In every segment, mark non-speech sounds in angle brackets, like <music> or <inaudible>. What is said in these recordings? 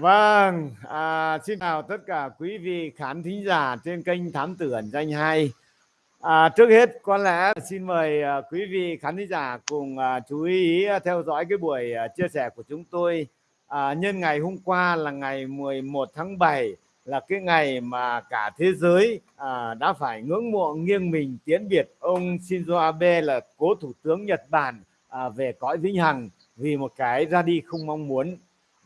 Vâng, à, xin chào tất cả quý vị khán thính giả trên kênh Thám Tử Ẩn Danh 2 À, trước hết có lẽ xin mời à, quý vị khán thính giả cùng à, chú ý à, theo dõi cái buổi à, chia sẻ của chúng tôi. À, nhân ngày hôm qua là ngày 11 tháng 7 là cái ngày mà cả thế giới à, đã phải ngưỡng mộ nghiêng mình tiến biệt ông Shinzo Abe là cố thủ tướng Nhật Bản à, về cõi vĩnh hằng vì một cái ra đi không mong muốn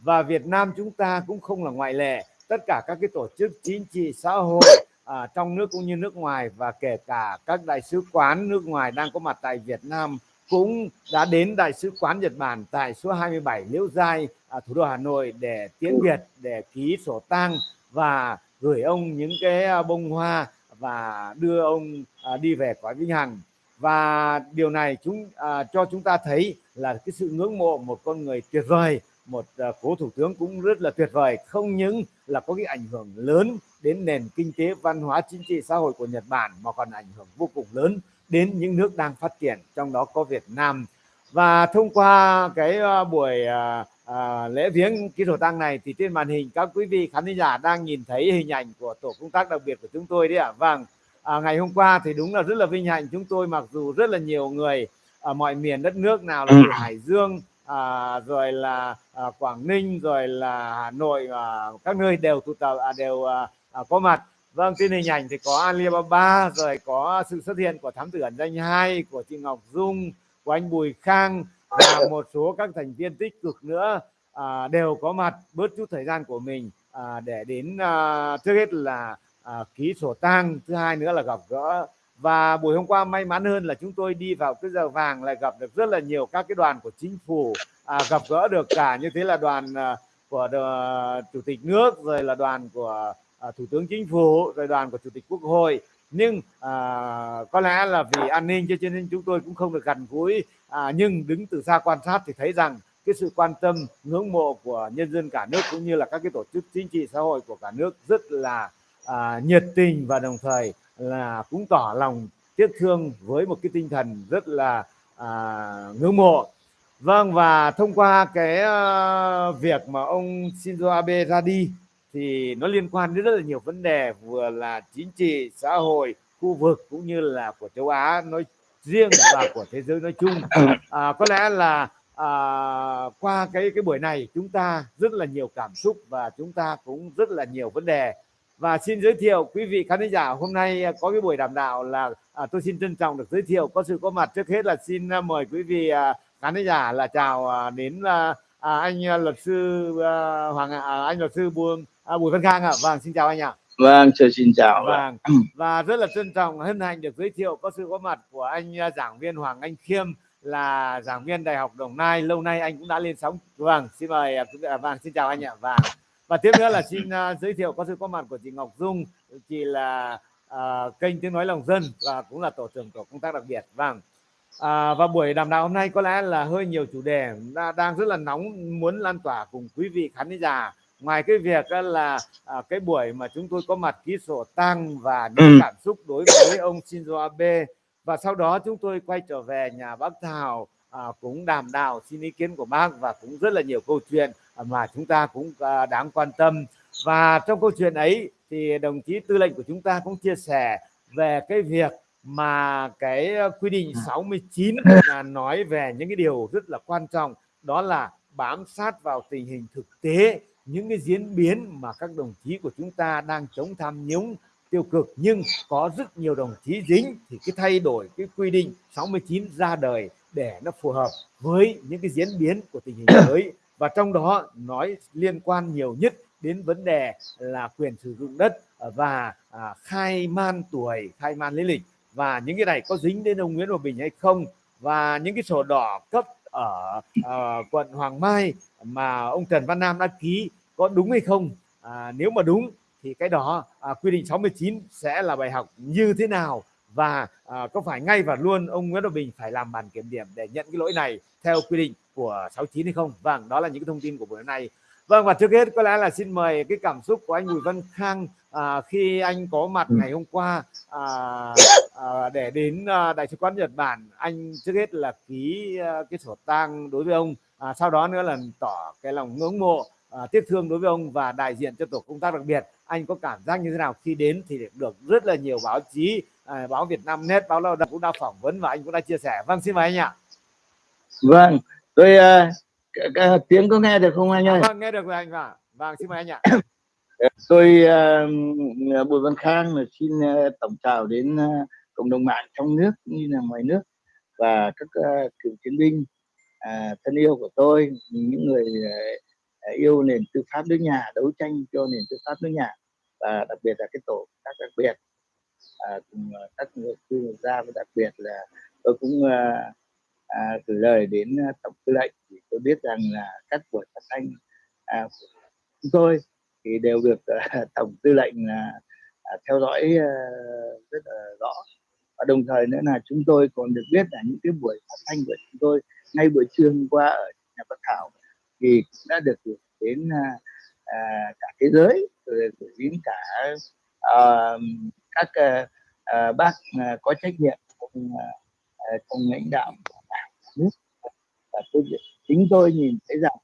và Việt Nam chúng ta cũng không là ngoại lệ. Tất cả các cái tổ chức chính trị xã hội à, trong nước cũng như nước ngoài và kể cả các đại sứ quán nước ngoài đang có mặt tại Việt Nam cũng đã đến đại sứ quán Nhật Bản tại số 27 Liễu Giai à, thủ đô Hà Nội để tiến biệt để ký sổ tang và gửi ông những cái à, bông hoa và đưa ông à, đi về cõi vĩnh hằng. Và điều này chúng à, cho chúng ta thấy là cái sự ngưỡng mộ một con người tuyệt vời một uh, cố thủ tướng cũng rất là tuyệt vời. Không những là có cái ảnh hưởng lớn đến nền kinh tế văn hóa chính trị xã hội của Nhật Bản mà còn ảnh hưởng vô cùng lớn đến những nước đang phát triển trong đó có Việt Nam. Và thông qua cái uh, buổi uh, uh, lễ viếng ký sổ tăng này thì trên màn hình các quý vị khán giả đang nhìn thấy hình ảnh của tổ công tác đặc biệt của chúng tôi đấy ạ. À. vâng à, ngày hôm qua thì đúng là rất là vinh hạnh. Chúng tôi mặc dù rất là nhiều người ở mọi miền đất nước nào là từ Hải Dương à, rồi là à, Quảng Ninh rồi là Hà Nội à, các nơi đều tụ tập à, đều à, à, có mặt. Vâng trên hình ảnh thì có Alibaba rồi có sự xuất hiện của thám tử ẩn danh hai của chị Ngọc Dung của anh Bùi Khang và <coughs> một số các thành viên tích cực nữa à, đều có mặt. Bớt chút thời gian của mình à, để đến à, trước hết là à, ký sổ tang thứ hai nữa là gặp gỡ và buổi hôm qua may mắn hơn là chúng tôi đi vào cái giờ vàng lại gặp được rất là nhiều các cái đoàn của chính phủ à, gặp gỡ được cả như thế là đoàn à, của đờ, chủ tịch nước rồi là đoàn của à, thủ tướng chính phủ rồi đoàn của chủ tịch quốc hội. Nhưng à, có lẽ là vì an ninh cho nên chúng tôi cũng không được gần gũi à, nhưng đứng từ xa quan sát thì thấy rằng cái sự quan tâm ngưỡng mộ của nhân dân cả nước cũng như là các cái tổ chức chính trị xã hội của cả nước rất là à, nhiệt tình và đồng thời là cũng tỏ lòng tiếc thương với một cái tinh thần rất là à, ngưỡng mộ. Vâng và thông qua cái uh, việc mà ông Shinzo Abe ra đi thì nó liên quan đến rất là nhiều vấn đề vừa là chính trị xã hội khu vực cũng như là của châu Á nói riêng và của thế giới nói chung. À, có lẽ là à, qua cái cái buổi này chúng ta rất là nhiều cảm xúc và chúng ta cũng rất là nhiều vấn đề và xin giới thiệu quý vị khán giả hôm nay có cái buổi đàm đạo là à, tôi xin trân trọng được giới thiệu có sự có mặt trước hết là xin à, mời quý vị à, khán giả là chào à, đến à, à, anh à, luật sư à, hoàng à, anh luật sư buông à, bùi văn khang ạ. À. vâng xin chào anh ạ. Vâng chào xin chào vâng và rất là trân trọng hân hạnh được giới thiệu có sự có mặt của anh à, giảng viên hoàng anh khiêm là giảng viên đại học đồng nai lâu nay anh cũng đã lên sóng. Vâng xin mời à, vâng xin chào anh ạ. Vâng và tiếp nữa là xin uh, giới thiệu có sự có mặt của chị Ngọc Dung. Chị là uh, kênh tiếng nói lòng dân và cũng là tổ trưởng tổ công tác đặc biệt. Vâng. À, và buổi đàm đạo hôm nay có lẽ là hơi nhiều chủ đề đang rất là nóng muốn lan tỏa cùng quý vị khán giả. Ngoài cái việc là à, cái buổi mà chúng tôi có mặt ký sổ tang và những ừ. cảm xúc đối với ông Shinzo Abe. Và sau đó chúng tôi quay trở về nhà bác Thảo à, cũng đàm đạo xin ý kiến của bác và cũng rất là nhiều câu chuyện mà chúng ta cũng à, đáng quan tâm. Và trong câu chuyện ấy thì đồng chí tư lệnh của chúng ta cũng chia sẻ về cái việc mà cái quy định 69 à. là nói về những cái điều rất là quan trọng đó là bám sát vào tình hình thực tế những cái diễn biến mà các đồng chí của chúng ta đang chống tham nhũng tiêu cực. Nhưng có rất nhiều đồng chí dính thì cái thay đổi cái quy định 69 ra đời để nó phù hợp với những cái diễn biến của tình hình mới và trong đó nói liên quan nhiều nhất đến vấn đề là quyền sử dụng đất và à, khai man tuổi khai man lý lịch. Và những cái này có dính đến ông Nguyễn Hòa Bình hay không? Và những cái sổ đỏ cấp ở à, quận Hoàng Mai mà ông Trần Văn Nam đã ký có đúng hay không? À, nếu mà đúng thì cái đó à, quy định 69 sẽ là bài học như thế nào? Và à, có phải ngay và luôn ông Nguyễn Hòa Bình phải làm bản kiểm điểm để nhận cái lỗi này theo quy định của 69 hay không? Vâng đó là những cái thông tin của buổi hôm nay. Vâng và trước hết có lẽ là xin mời cái cảm xúc của anh Bùi Văn Khang à, khi anh có mặt ừ. ngày hôm qua à, à, để đến à, đại sứ quán Nhật Bản. Anh trước hết là ký à, cái sổ tang đối với ông à, sau đó nữa là tỏ cái lòng ngưỡng mộ uh, tiếc thương đối với ông và đại diện cho tổ công tác đặc biệt. Anh có cảm giác như thế nào? Khi đến thì được rất là nhiều báo chí uh, báo Việt Nam Net báo lao động cũng đã phỏng vấn và anh cũng đã chia sẻ. Vâng xin mời anh ạ. Vâng tôi uh, tiếng có nghe được không anh ơi? À, vâng nghe được rồi anh vâng vâng xin mời anh ạ. Tôi uh, Bùi Văn Khang xin uh, tổng chào đến uh, cộng đồng mạng trong nước như là ngoài nước và các uh, cựu chiến binh uh, thân yêu của tôi những người uh, yêu nền tư pháp nước nhà đấu tranh cho nền tư pháp nước nhà và đặc biệt là cái tổ các đặc biệt uh, cùng uh, các người tư gia và đặc biệt là tôi cũng uh, à, gửi lời đến à, tổng tư lệnh thì tôi biết rằng là các buổi phát thanh à, của chúng tôi thì đều được à, <laughs> tổng tư lệnh à, à, theo dõi à, rất là rõ. Và đồng thời nữa là chúng tôi còn được biết là những cái buổi phát thanh của chúng tôi ngay buổi trưa hôm qua ở nhà Bắc Thảo thì đã được gửi đến à, à cả thế giới rồi gửi đến cả à, các à, bác à, có trách nhiệm trong, à, trong lãnh đạo nước và tôi chính tôi nhìn thấy rằng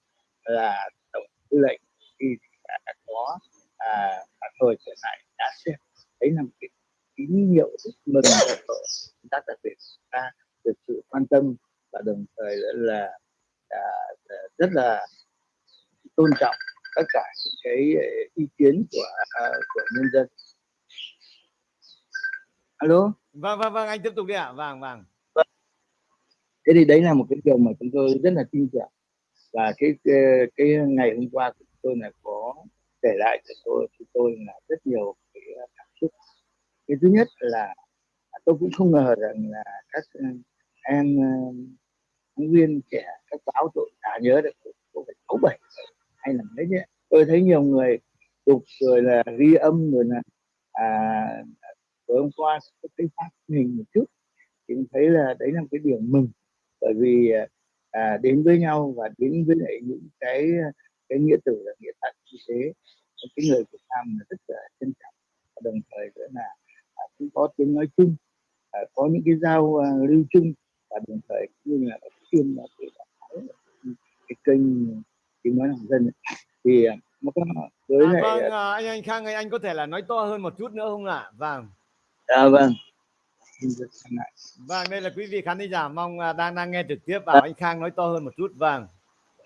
là tổng tư lệnh thì đã có à, thời trở lại đã xem đấy là một cái tín hiệu rất mừng của công tác đặc biệt ta được sự quan tâm và đồng thời là, là, là rất là tôn trọng tất cả những cái à, ý kiến của à, của nhân dân. Alo? Vâng vâng vâng anh tiếp tục đi ạ. Vâng vâng thế thì đấy là một cái điều mà chúng tôi rất là tin tưởng. Và cái cái, cái ngày hôm qua chúng tôi là có kể lại cho tôi chúng tôi là rất nhiều cái cảm xúc. Cái thứ nhất là tôi cũng không ngờ rằng là các ờ, em ờ, phóng viên trẻ các báo tôi đã nhớ được cũng phải sáu bảy hay là mấy nhé tôi thấy nhiều người chụp rồi là ghi âm rồi là à, tối hôm qua cái phát hình một chút thì thấy là đấy là một cái điều mừng bởi vì à, đến với nhau và đến với lại những cái cái nghĩa tử là nghĩa thật như thế cái người Việt Nam là rất là trân trọng. Và đồng thời nữa là à, cũng có tiếng nói chung à, có những cái giao à, lưu chung và đồng thời cũng như là chuyên là cái, cái kênh tiếng nói lòng dân thì à, nó có với à, lại vâng à, anh anh Khang anh có thể là nói to hơn một chút nữa không ạ? Vâng. À, vâng Vâng, đây là quý vị khán giả mong à, đang đang nghe trực tiếp bảo à. anh Khang nói to hơn một chút. Vâng.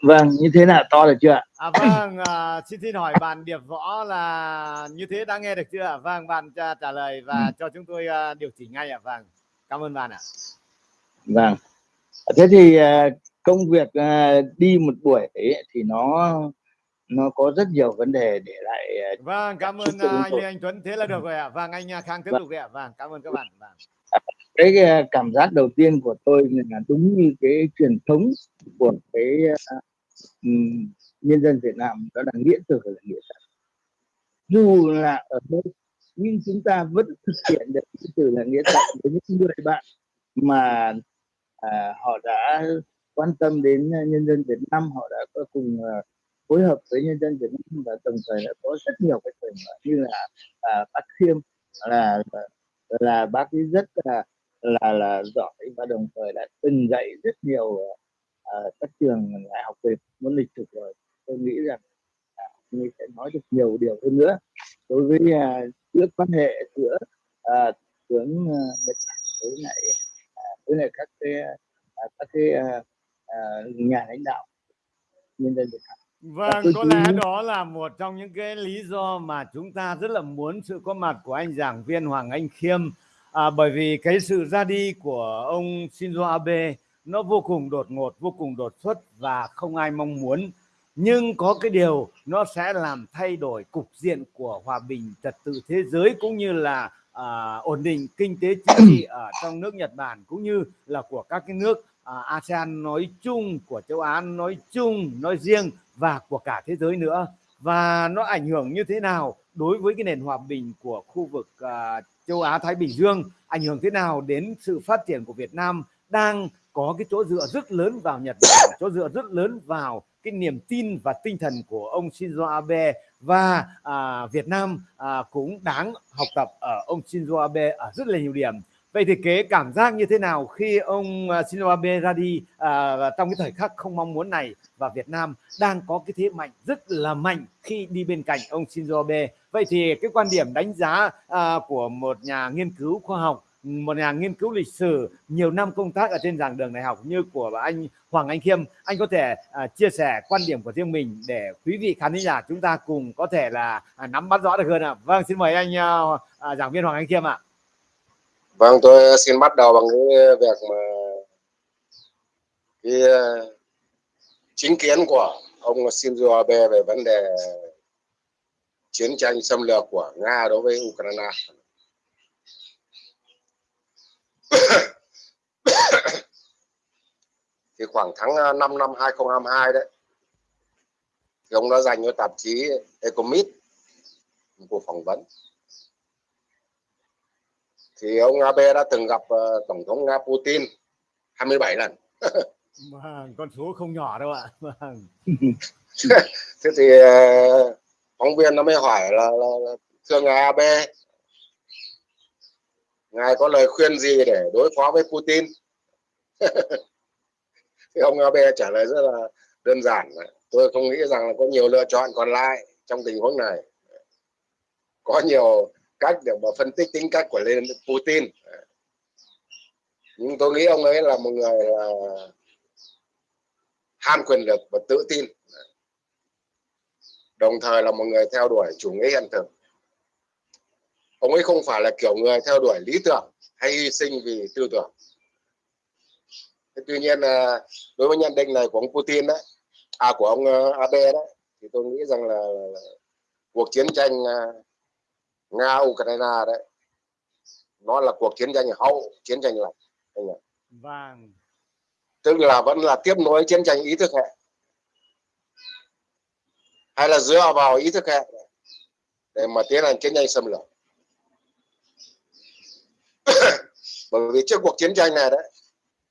Vâng, như thế nào to được chưa ạ? À, vâng, à, xin xin hỏi bạn Điệp Võ là như thế đã nghe được chưa ạ? Vâng, bạn trả, trả lời và ừ. cho chúng tôi uh, điều chỉnh ngay ạ. Vâng, cảm ơn bạn ạ. Vâng, thế thì uh, công việc uh, đi một buổi ấy, thì nó nó có rất nhiều vấn đề để lại. Uh, vâng, cảm ơn uh, anh Anh Tuấn. Thế là được rồi ạ. Vâng, anh Khang tiếp vâng. tục ạ. Vâng, cảm ơn các bạn. Vâng cái ờ, cảm giác đầu tiên của tôi là đúng như cái truyền thống của cái uh, nhân dân Việt Nam đó là nghĩa tử là nghĩa thật dù là ở đâu nhưng chúng ta vẫn thực hiện được nghĩa tử là nghĩa thật với những người bạn mà à, họ đã quan tâm đến nhân dân Việt Nam họ đã có cùng uh, phối hợp với nhân dân Việt Nam và đồng thời đã có rất nhiều cái trường như là à, bác Khiêm là là bác ấy rất là là là giỏi và đồng thời đã từng dạy rất nhiều uh, các trường đại học về môn lịch sử rồi. Tôi nghĩ rằng uh, mình sẽ nói được nhiều điều hơn nữa đối với uh, giữa quan hệ giữa uh, tướng uh, nhật với lại uh, với lại các cái uh, các cái uh, uh, nhà lãnh đạo nhân dân Việt Nam. Vâng, có lẽ đó là một trong những cái lý do mà chúng ta rất là muốn sự có mặt của anh giảng viên Hoàng Anh Khiêm à, bởi vì cái sự ra đi của ông Shinzo Abe nó vô cùng đột ngột, vô cùng đột xuất và không ai mong muốn. Nhưng có cái điều nó sẽ làm thay đổi cục diện của hòa bình trật tự thế giới cũng như là à, ổn định kinh tế chính trị ở trong nước Nhật Bản cũng như là của các cái nước à, ASEAN nói chung, của châu Á nói chung, nói riêng và của cả thế giới nữa. Và nó ảnh hưởng như thế nào đối với cái nền hòa bình của khu vực à, châu Á Thái Bình Dương ảnh hưởng thế nào đến sự phát triển của Việt Nam đang có cái chỗ dựa rất lớn vào Nhật Bản, <coughs> chỗ dựa rất lớn vào cái niềm tin và tinh thần của ông Shinzo Abe và à, Việt Nam à, cũng đáng học tập ở ông Shinzo Abe ở rất là nhiều điểm vậy thì kế cảm giác như thế nào khi ông à, Shinzo Abe ra đi à, trong cái thời khắc không mong muốn này và Việt Nam đang có cái thế mạnh rất là mạnh khi đi bên cạnh ông Shinzo Abe vậy thì cái quan điểm đánh giá à, của một nhà nghiên cứu khoa học một nhà nghiên cứu lịch sử nhiều năm công tác ở trên giảng đường đại học như của anh Hoàng Anh Khiêm anh có thể à, chia sẻ quan điểm của riêng mình để quý vị khán giả chúng ta cùng có thể là à, nắm bắt rõ được hơn ạ à. vâng xin mời anh à, à, giảng viên Hoàng Anh Khiêm ạ vâng tôi xin bắt đầu bằng cái việc mà cái ờ, chính kiến của ông Shinzo Abe về vấn đề chiến tranh xâm lược của Nga đối với Ukraine. <coughs> Thì khoảng tháng 5 năm 2022 đấy, thì ông đã dành cho tạp chí Economist một cuộc phỏng vấn thì ông Abe đã từng gặp uh, tổng thống Nga Putin 27 lần. <laughs> Con số không nhỏ đâu ạ. <laughs> Thế thì uh, phóng viên nó mới hỏi là, là, là thưa ngài Abe ngài có lời khuyên gì để đối phó với Putin? <laughs> Thì ông Abe trả lời rất là đơn giản. Tôi không nghĩ rằng là có nhiều lựa chọn còn lại trong tình huống này. Có nhiều cách để mà phân tích tính cách của lên Putin. Nhưng tôi nghĩ ông ấy là một người là ham quyền lực và tự tin. Đồng thời là một người theo đuổi chủ nghĩa hiện thực. Ông ấy không phải là kiểu người theo đuổi lý tưởng hay hy sinh vì tư tưởng. Thế tuy nhiên là đối với nhận định này của ông Putin đấy à của ông à, Abe đấy thì tôi nghĩ rằng là, cuộc chiến tranh à, nga Ukraine đấy. Nó là cuộc chiến tranh hậu chiến tranh lạnh anh ạ. Vâng. Tức là vẫn là tiếp nối chiến tranh ý thức hệ. Hay là dựa vào ý thức hệ để mà tiến hành chiến tranh xâm lược. <coughs> Bởi vì trước cuộc chiến tranh này đấy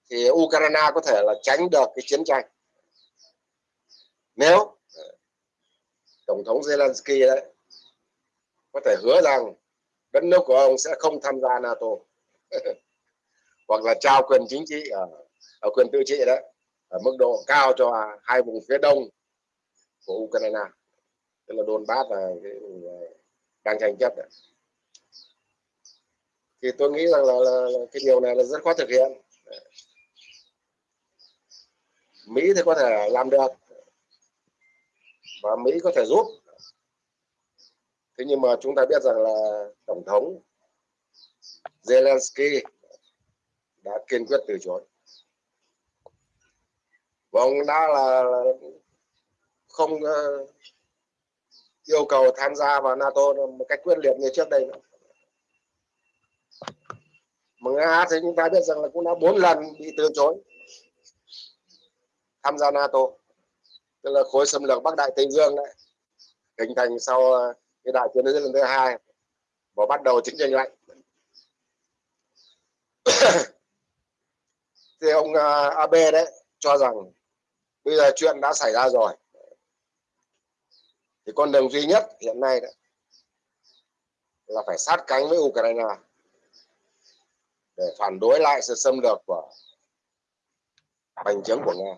thì Ukraine có thể là tránh được cái chiến tranh. Nếu tổng thống Zelensky đấy có thể hứa rằng đất nước của ông sẽ không tham gia NATO. <laughs> Hoặc là trao quyền chính trị ở, ở quyền tự trị đấy ở mức độ cao cho hai vùng phía đông của Ukraine. Tức là Donbass và cái ờ, đang tranh chấp đấy. Thì tôi nghĩ rằng là, là, là cái điều này là rất khó thực hiện. Mỹ thì có thể làm được. Và Mỹ có thể giúp thế nhưng mà chúng ta biết rằng là tổng thống Zelensky đã kiên quyết từ chối. Và ông đã là không ờ, yêu cầu tham gia vào NATO một cách quyết liệt như trước đây nữa. Mà nga thì chúng ta biết rằng là cũng đã bốn lần bị từ chối tham gia nato. Tức là khối xâm lược bắc đại tây dương đấy, hình thành sau ờ, cái đại chiến thế lần thứ hai và bắt đầu chiến tranh lạnh. <coughs> Thì ông à, uh, Abe đấy cho rằng bây giờ chuyện đã xảy ra rồi. Thì con đường duy nhất hiện nay đấy là phải sát cánh với Ukraine để phản đối lại sự xâm lược của hành chứng của nga.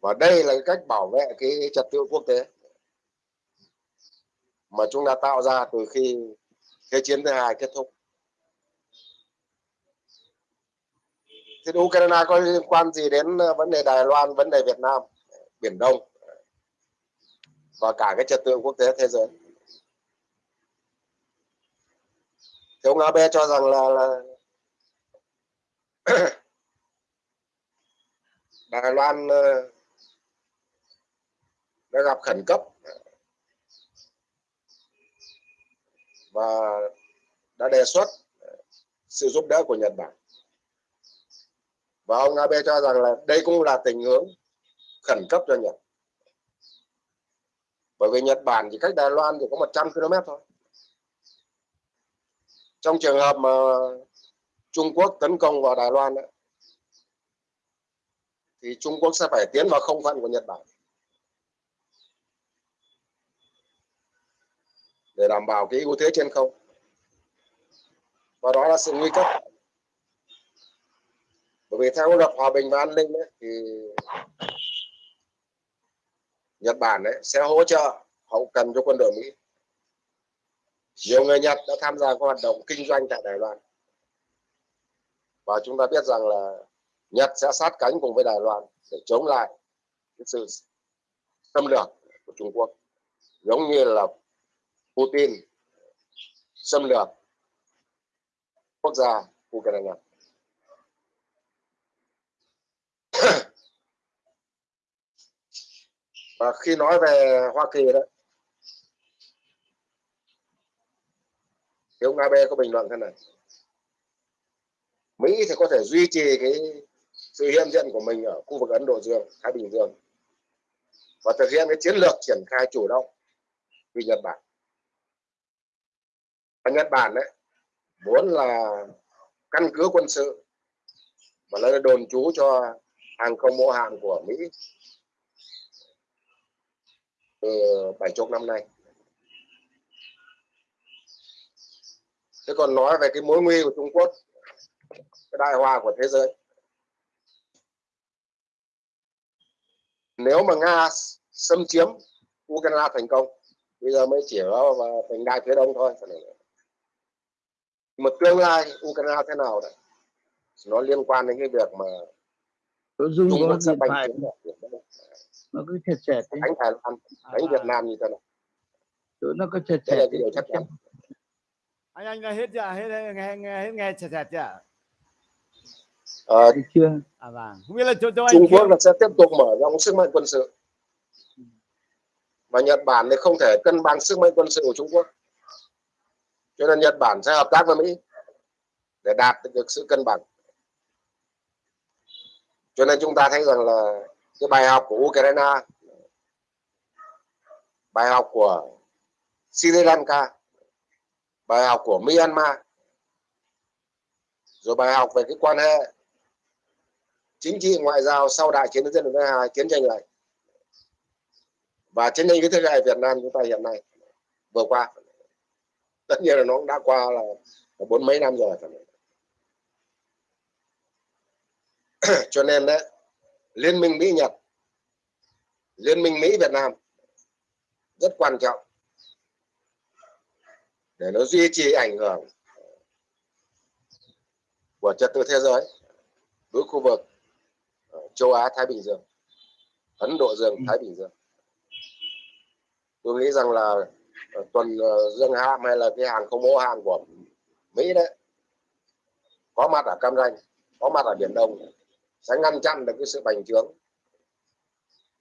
Và đây là cái cách bảo vệ cái trật tự quốc tế mà chúng ta tạo ra từ khi thế chiến thứ hai kết thúc. Thì Ukraine có liên quan gì đến ờ, vấn đề Đài Loan, vấn đề Việt Nam, Biển Đông và cả cái trật tự quốc tế thế giới? Thì ông Abe cho rằng là, là <coughs> Đài Loan ờ, đã gặp khẩn cấp. Và đã đề xuất ờ, sự giúp đỡ của Nhật Bản. Và ông Abe cho rằng là đây cũng là tình huống khẩn cấp cho Nhật. Bởi vì Nhật Bản thì cách Đài Loan chỉ có 100 km thôi. Trong trường hợp mà Trung Quốc tấn công vào Đài Loan đó, thì Trung Quốc sẽ phải tiến vào không phận của Nhật Bản. Để đảm bảo cái ưu thế trên không. Và đó là sự nguy cấp. Bởi vì theo luật hòa bình và an ninh ấy, thì Nhật Bản ấy, sẽ hỗ trợ hậu cần cho quân đội Mỹ. Nhiều người Nhật đã tham gia các hoạt động kinh doanh tại Đài Loan. Và chúng ta biết rằng là Nhật sẽ sát cánh cùng với Đài Loan để chống lại cái sự xâm lược của Trung Quốc giống như là Putin xâm lược quốc gia Ukraine <clears throat> và khi nói về Hoa Kỳ đó thì ông Abe có bình luận thế này Mỹ thì có thể duy trì cái sự hiện diện của mình ở khu vực Ấn Độ Dương, Thái Bình Dương và thực hiện cái chiến lược triển khai chủ động vì Nhật Bản. Và Nhật Bản đấy muốn là căn cứ quân sự và là đồn trú cho hàng không mẫu hạm của Mỹ từ bảy chục năm nay. Thế còn nói về cái mối nguy của Trung Quốc, cái đại hòa của thế giới. Nếu mà Nga xâm chiếm Ukraine thành công, bây giờ mới chỉ ở thành đại phía đông thôi. Một tương lai Ukraine thế nào đấy, nó liên quan đến cái việc mà Trung Quốc sẽ bành phải nó cứ chẹt chẹt thế. Đánh Thái Lan, đánh Việt Nam như thế nào. Chỗ nó cứ chẹt chẹt cái điều chắc chắn. anh anh đã hết chưa? Hết hết nghe nghe hết nghe chẹt chẹt chưa? Ờ, Thấy chưa? À vâng. Không biết là cho cho Trung Quốc là sẽ tiếp tục mở rộng sức mạnh quân sự. Và Nhật Bản thì không thể cân bằng sức mạnh quân sự của Trung Quốc cho nên Nhật Bản sẽ hợp tác với Mỹ để đạt được sự cân bằng. Cho nên chúng ta thấy rằng là cái bài học của Ukraine, bài học của Sri Lanka, bài học của Myanmar, rồi bài học về cái quan hệ chính trị, ngoại giao sau đại chiến dân thứ hai chiến tranh này. Và chiến tranh cái thế hệ Việt Nam chúng ta hiện nay vừa qua tất nhiên là nó cũng đã qua là bốn mấy năm rồi <clears throat> cho nên đấy liên minh Mỹ Nhật liên minh Mỹ Việt Nam rất quan trọng để nó duy trì ảnh hưởng của trật tự thế giới đối khu vực ờ, châu Á Thái Bình Dương Ấn Độ Dương Ừ. Thái Bình Dương tôi nghĩ rằng là tuần ờ, dương ham hay là cái hàng không mẫu hàng của Mỹ đấy có mặt ở Cam Ranh có mặt ở Biển Đông sẽ ngăn chặn được cái sự bành trướng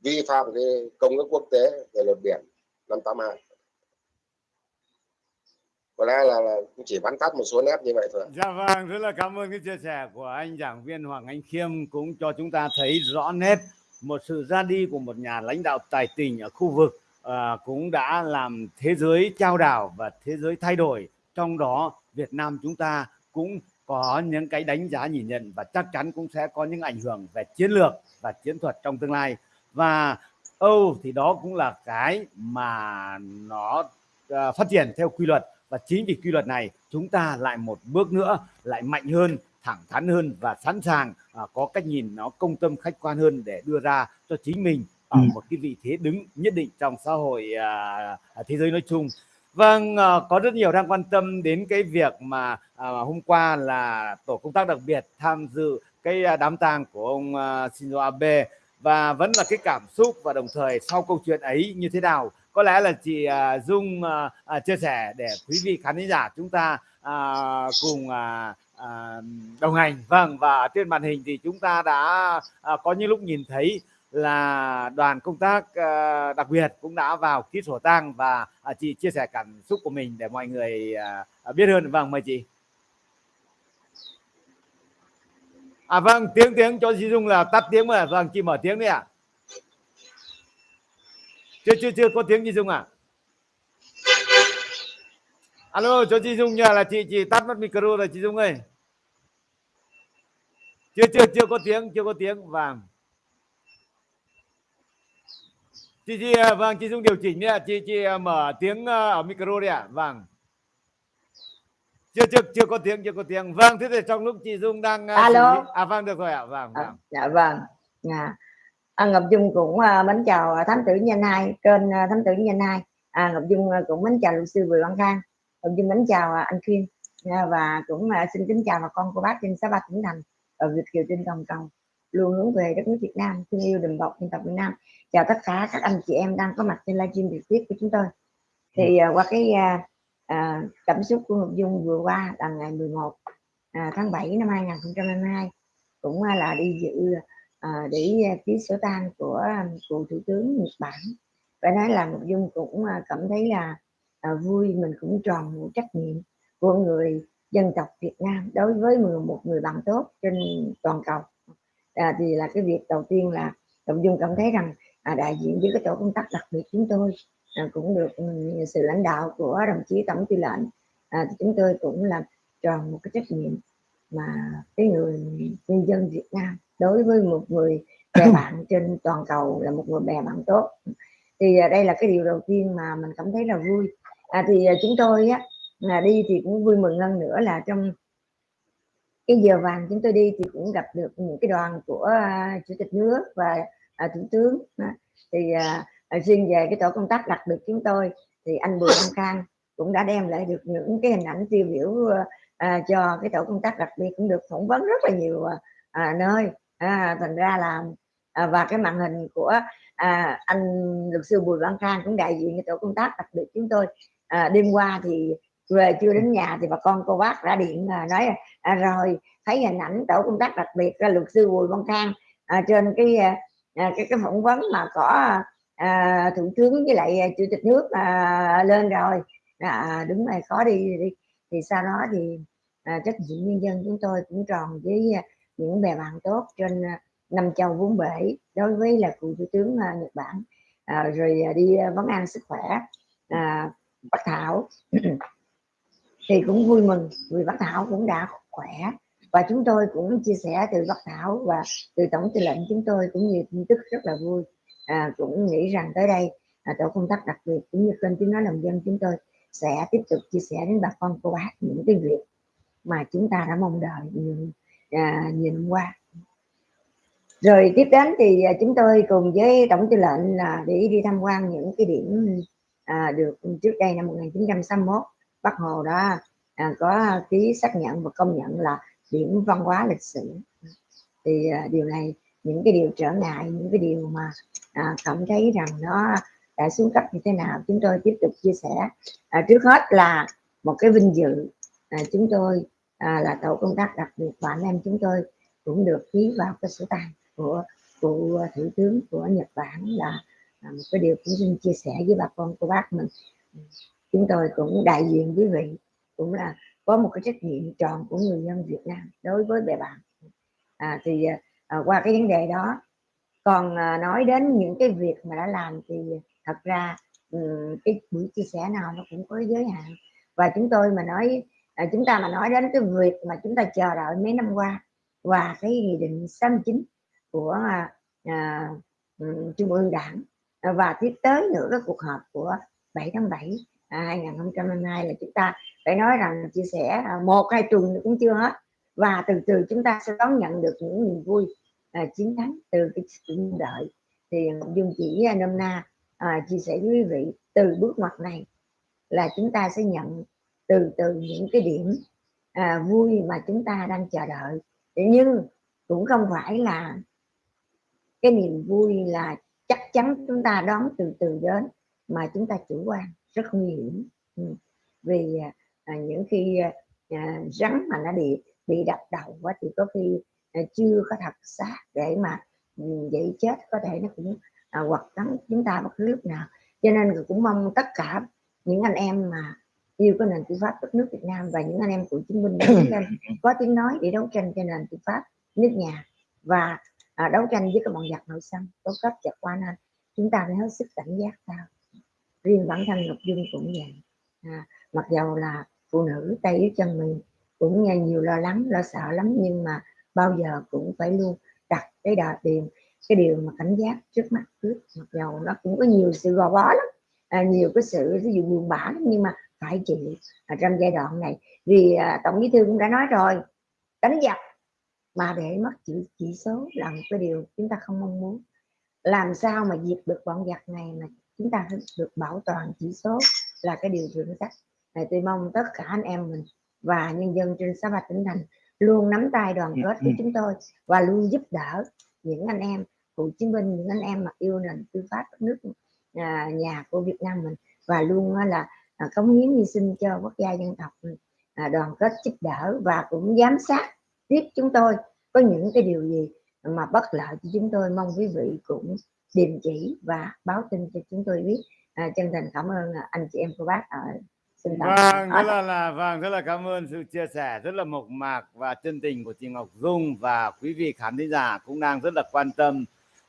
vi phạm cái công ước quốc tế về luật biển năm 82 có lẽ là, là cũng chỉ bắn tắt một số nét như vậy thôi Dạ vâng, rất là cảm ơn cái chia sẻ của anh giảng viên Hoàng Anh Khiêm cũng cho chúng ta thấy rõ nét một sự ra đi của một nhà lãnh đạo tài tình ở khu vực à, cũng đã làm thế giới trao đảo và thế giới thay đổi. Trong đó Việt Nam chúng ta cũng có những cái đánh giá nhìn nhận và chắc chắn cũng sẽ có những ảnh hưởng về chiến lược và chiến thuật trong tương lai. Và Âu thì đó cũng là cái mà nó à, phát triển theo quy luật và chính vì quy luật này chúng ta lại một bước nữa lại mạnh hơn thẳng thắn hơn và sẵn sàng à, có cách nhìn nó công tâm khách quan hơn để đưa ra cho chính mình ở Ừ. một cái vị thế đứng nhất định trong xã hội à, à, thế giới nói chung. Vâng à, có rất nhiều đang quan tâm đến cái việc mà à, hôm qua là tổ công tác đặc biệt tham dự cái à, đám tang của ông à, Shinzo Abe. Và vẫn là cái cảm xúc và đồng thời sau câu chuyện ấy như thế nào? Có lẽ là chị à, Dung à, à, chia sẻ để quý vị khán giả chúng ta à, cùng à, à, đồng hành. Vâng và trên màn hình thì chúng ta đã à, có những lúc nhìn thấy là đoàn công tác ờ, đặc biệt cũng đã vào ký sổ tang và à, chị chia sẻ cảm xúc của mình để mọi người à, à, biết hơn. Vâng mời chị. À vâng tiếng tiếng cho chị Dung là tắt tiếng mà. Vâng chị mở tiếng đi ạ. Chưa chưa chưa có tiếng chị Dung à alo, cho chị Dung nhờ là chị chị tắt mất micro rồi chị Dung ơi. Chưa chưa chưa có tiếng, chưa có tiếng. Vâng. Chị chị à, vâng chị Dung điều chỉnh đi ạ. Chị chị à, mở tiếng à, ở micro đi ạ. Vâng. Chưa chưa chưa có tiếng chưa có tiếng. Vâng thế thì trong lúc chị dung đang alo. à vâng được rồi ạ. Vâng, vâng. à, dạ vâng. À, à, ngọc dung cũng uh, mến chào à, thám tử nhân hai kênh uh, thám tử nhân hai à, ngọc dung uh, cũng mến chào luật sư bùi văn khang. Ngọc dung mến chào uh, anh khuyên. À, và cũng uh, xin kính chào bà con cô bác trên sáu ba tỉnh thành ở việt kiều trên toàn cầu luôn hướng về đất nước việt nam thương yêu đùm bọc dân tộc việt nam. Chào tất cả các anh chị em đang có mặt trên livestream trực tiếp của chúng tôi. Thì uh, qua cái uh, cảm xúc của Ngọc Dung vừa qua là ngày 11 à, tháng 7 năm 2022 cũng à, là đi dự à, để à, ký sổ tang của cụ thủ tướng Nhật Bản. Phải nói là Ngọc Dung cũng à, cảm thấy là à, vui mình cũng tròn một trách nhiệm của người dân tộc Việt Nam đối với một người bạn tốt trên toàn cầu à, thì là cái việc đầu tiên là Ngọc Dung cảm thấy rằng à, đại diện với cái tổ công tác đặc biệt chúng tôi à, cũng được ừ, sự lãnh đạo của đồng chí tổng tư lệnh à, thì chúng tôi cũng làm tròn một cái trách nhiệm mà cái người nhân dân Việt Nam đối với một người bè <coughs> bạn trên toàn cầu là một người bè bạn tốt. Thì à, đây là cái điều đầu tiên mà mình cảm thấy là vui. À, thì à, chúng tôi á là đi thì cũng vui mừng hơn nữa là trong cái giờ vàng chúng tôi đi thì cũng gặp được những cái đoàn của uh, chủ tịch nước và uh, thủ tướng. Uh, thì uh, riêng về cái tổ công tác đặc biệt chúng tôi thì anh Bùi Văn Khang cũng đã đem lại được những cái hình ảnh tiêu biểu à, cho cái tổ công tác đặc biệt cũng được phỏng vấn rất là nhiều à, nơi. À, thành ra là à, và cái màn hình của à, anh luật sư Bùi Văn Khang cũng đại diện cái tổ công tác đặc biệt chúng tôi. À, đêm qua thì về chưa đến nhà thì bà con cô bác đã điện à, nói à, rồi thấy hình ảnh tổ công tác đặc biệt là luật sư Bùi Văn Khang à, trên cái à, à, cái cái phỏng vấn mà có à, thủ tướng với lại à, chủ tịch nước à, lên rồi. À, đúng rồi khó đi đi thì sau đó thì à, trách nhiệm nhân dân chúng tôi cũng tròn với những bè bạn tốt trên năm châu vốn bể đối với là cựu thủ tướng à, Nhật Bản. À, rồi đi vấn an sức khỏe à, Bắc Thảo thì cũng vui mừng vì Bác Thảo cũng đã khỏe. Và chúng tôi cũng chia sẻ từ Bác Thảo và từ tổng tư lệnh chúng tôi cũng nhiều tin tức rất là vui. À, cũng nghĩ rằng tới đây à, tổ công tác đặc biệt cũng như kênh tiếng nói lòng dân chúng tôi sẽ tiếp tục chia sẻ đến bà con cô bác những cái việc mà chúng ta đã mong đợi nhiều à, nhiều năm qua. Rồi tiếp đến thì à, chúng tôi cùng với tổng tư lệnh là để đi tham quan những cái điểm à, được trước đây năm 1961 Bắc Hồ đã à, có ký xác nhận và công nhận là điểm văn hóa lịch sử. Thì à, điều này những cái điều trở ngại những cái điều mà à, cảm thấy rằng nó đã xuống cấp như thế nào chúng tôi tiếp tục chia sẻ. À, trước hết là một cái vinh dự à, chúng tôi à, là tổ công tác đặc biệt và anh em chúng tôi cũng được ký vào cái sổ tay của cụ thủ tướng của Nhật Bản là, là một cái điều cũng xin chia sẻ với bà con của bác mình chúng tôi cũng đại diện quý vị cũng là có một cái trách nhiệm tròn của người dân Việt Nam đối với bè bạn. À, thì à, à qua cái vấn đề đó còn à, nói đến những cái việc mà đã làm thì thật ra um, cái buổi chia sẻ nào nó cũng có giới hạn. Và chúng tôi mà nói à, chúng ta mà nói đến cái việc mà chúng ta chờ đợi mấy năm qua và cái nghị định 69 của à, à, trung ương đảng à, và tiếp tới nữa cái cuộc họp của 7 tháng 7 à, 2022 là chúng ta phải nói rằng chia sẻ à, một hai tuần cũng chưa hết. Và từ từ chúng ta sẽ đón nhận được những niềm vui à, chiến thắng từ cái sự đợi. Thì à, dung chỉ à, nôm na à, chia sẻ với quý vị từ bước ngoặt này là chúng ta sẽ nhận từ từ những cái điểm à, vui mà chúng ta đang chờ đợi. Nhưng cũng không phải là cái niềm vui là chắc chắn chúng ta đón từ từ đến mà chúng ta chủ quan rất nguy hiểm. Ừ. vì à, à, những khi à, rắn mà nó bị bị đập đầu quá thì có khi à, chưa có thật xác để mà um, dậy chết có thể nó cũng à, hoặc cắn chúng ta bất cứ lúc nào. Cho nên cũng mong tất cả những anh em mà yêu cái nền tư pháp đất nước Việt Nam và những anh em cựu chiến binh có tiếng nói để đấu tranh cho nền tư pháp nước nhà và à, đấu tranh với cái bọn giặc nội xâm có cấp giặc qua nên chúng ta phải hết sức cảnh giác cao riêng bản thân Ngọc Dung cũng vậy. À, mặc dầu là phụ nữ tay yếu chân mình cũng nghe nhiều lo lắng lo sợ lắm nhưng mà bao giờ cũng phải luôn đặt cái đà tiền cái điều mà cảnh giác trước mắt trước. Mặc dầu nó cũng có nhiều sự gò bó lắm à, nhiều cái sự ví dụ buồn bã lắm nhưng mà phải chịu. À, trong giai đoạn này vì à, tổng bí thư cũng đã nói rồi đánh giặc mà để mất chỉ, chỉ số là một cái điều chúng ta không mong muốn. Làm sao mà diệt được bọn giặc này mà chúng ta được bảo toàn chỉ số là cái điều thượng sách này tôi mong tất cả anh em mình và nhân dân trên xã Bạch tỉnh thành luôn nắm tay đoàn kết với chúng tôi và luôn giúp đỡ những anh em cựu chiến binh những anh em mà yêu nền tư pháp nước à, nhà của Việt Nam mình và luôn là à, cống hiến hy sinh cho quốc gia dân tộc à, đoàn kết giúp đỡ và cũng giám sát tiếp chúng tôi có những cái điều gì mà bất lợi cho chúng tôi. Mong quý vị cũng điềm chỉ và báo tin cho chúng tôi biết. À, chân thành cảm ơn à, anh chị em cô bác. Ở xin vâng rất là, là vâng rất là cảm ơn sự chia sẻ rất là mộc mạc và chân tình của chị Ngọc Dung và quý vị khán thính giả cũng đang rất là quan tâm.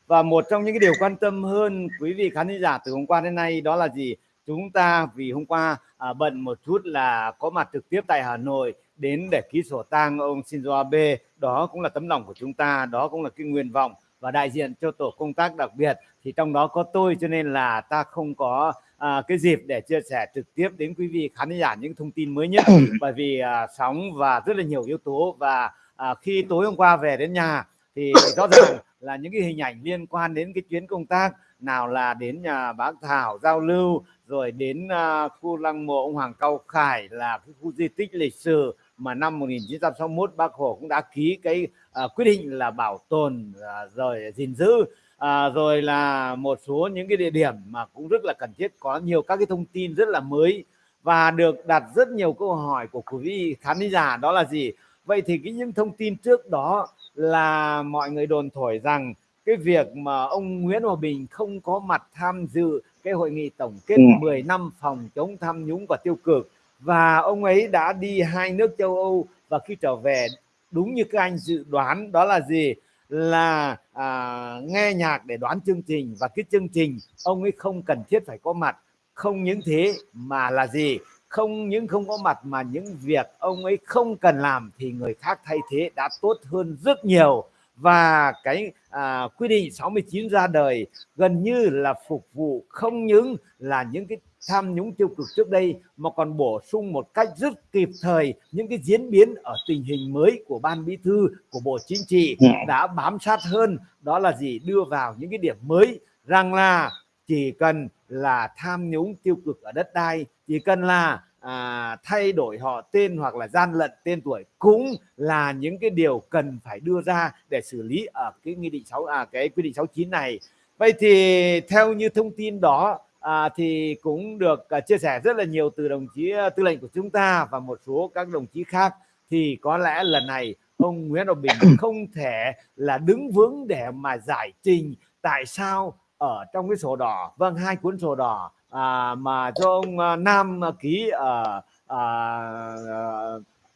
Và một trong những cái điều quan tâm hơn quý vị khán thính giả từ hôm qua đến nay đó là gì? Chúng ta vì hôm qua à, bận một chút là có mặt trực tiếp tại Hà Nội đến để ký sổ tang ông Shinzo Abe. Đó cũng là tấm lòng của chúng ta đó cũng là cái nguyện vọng và đại diện cho tổ công tác đặc biệt. Thì trong đó có tôi cho nên là ta không có à, cái dịp để chia sẻ trực tiếp đến quý vị khán giả những thông tin mới nhất. <coughs> Bởi vì à, sóng và rất là nhiều yếu tố và à, khi tối hôm qua về đến nhà thì <coughs> rõ ràng là những cái hình ảnh liên quan đến cái chuyến công tác nào là đến nhà bác Thảo giao lưu rồi đến uh, khu lăng mộ ông Hoàng Cao Khải là cái khu di tích lịch sử mà năm 1961 bác Hồ cũng đã ký cái uh, quyết định là bảo tồn uh, rồi gìn giữ. Uh, rồi là một số những cái địa điểm mà cũng rất là cần thiết có nhiều các cái thông tin rất là mới và được đặt rất nhiều câu hỏi của quý vị khán giả đó là gì? Vậy thì cái những thông tin trước đó là mọi người đồn thổi rằng cái việc mà ông Nguyễn Hòa Bình không có mặt tham dự cái hội nghị tổng kết ừ. 10 năm phòng chống tham nhũng và tiêu cực và ông ấy đã đi hai nước châu Âu và khi trở về đúng như các anh dự đoán đó là gì? Là à, nghe nhạc để đoán chương trình và cái chương trình ông ấy không cần thiết phải có mặt. Không những thế mà là gì? Không những không có mặt mà những việc ông ấy không cần làm thì người khác thay thế đã tốt hơn rất nhiều. Và cái à, quy định 69 ra đời gần như là phục vụ không những là những cái tham nhũng tiêu cực trước đây mà còn bổ sung một cách rất kịp thời những cái diễn biến ở tình hình mới của ban bí thư của bộ chính trị ừ. đã bám sát hơn. Đó là gì? Đưa vào những cái điểm mới rằng là chỉ cần là tham nhũng tiêu cực ở đất đai chỉ cần là à, thay đổi họ tên hoặc là gian lận tên tuổi cũng là những cái điều cần phải đưa ra để xử lý ở cái nghị định 6 à cái quy định 69 này. Vậy thì theo như thông tin đó à, thì cũng được à, chia sẻ rất là nhiều từ đồng chí à, tư lệnh của chúng ta và một số các đồng chí khác. Thì có lẽ lần này ông Nguyễn Hòa Bình <coughs> không thể là đứng vững để mà giải trình tại sao ở trong cái sổ đỏ vâng hai cuốn sổ đỏ à, mà cho ông à, Nam ký ở à,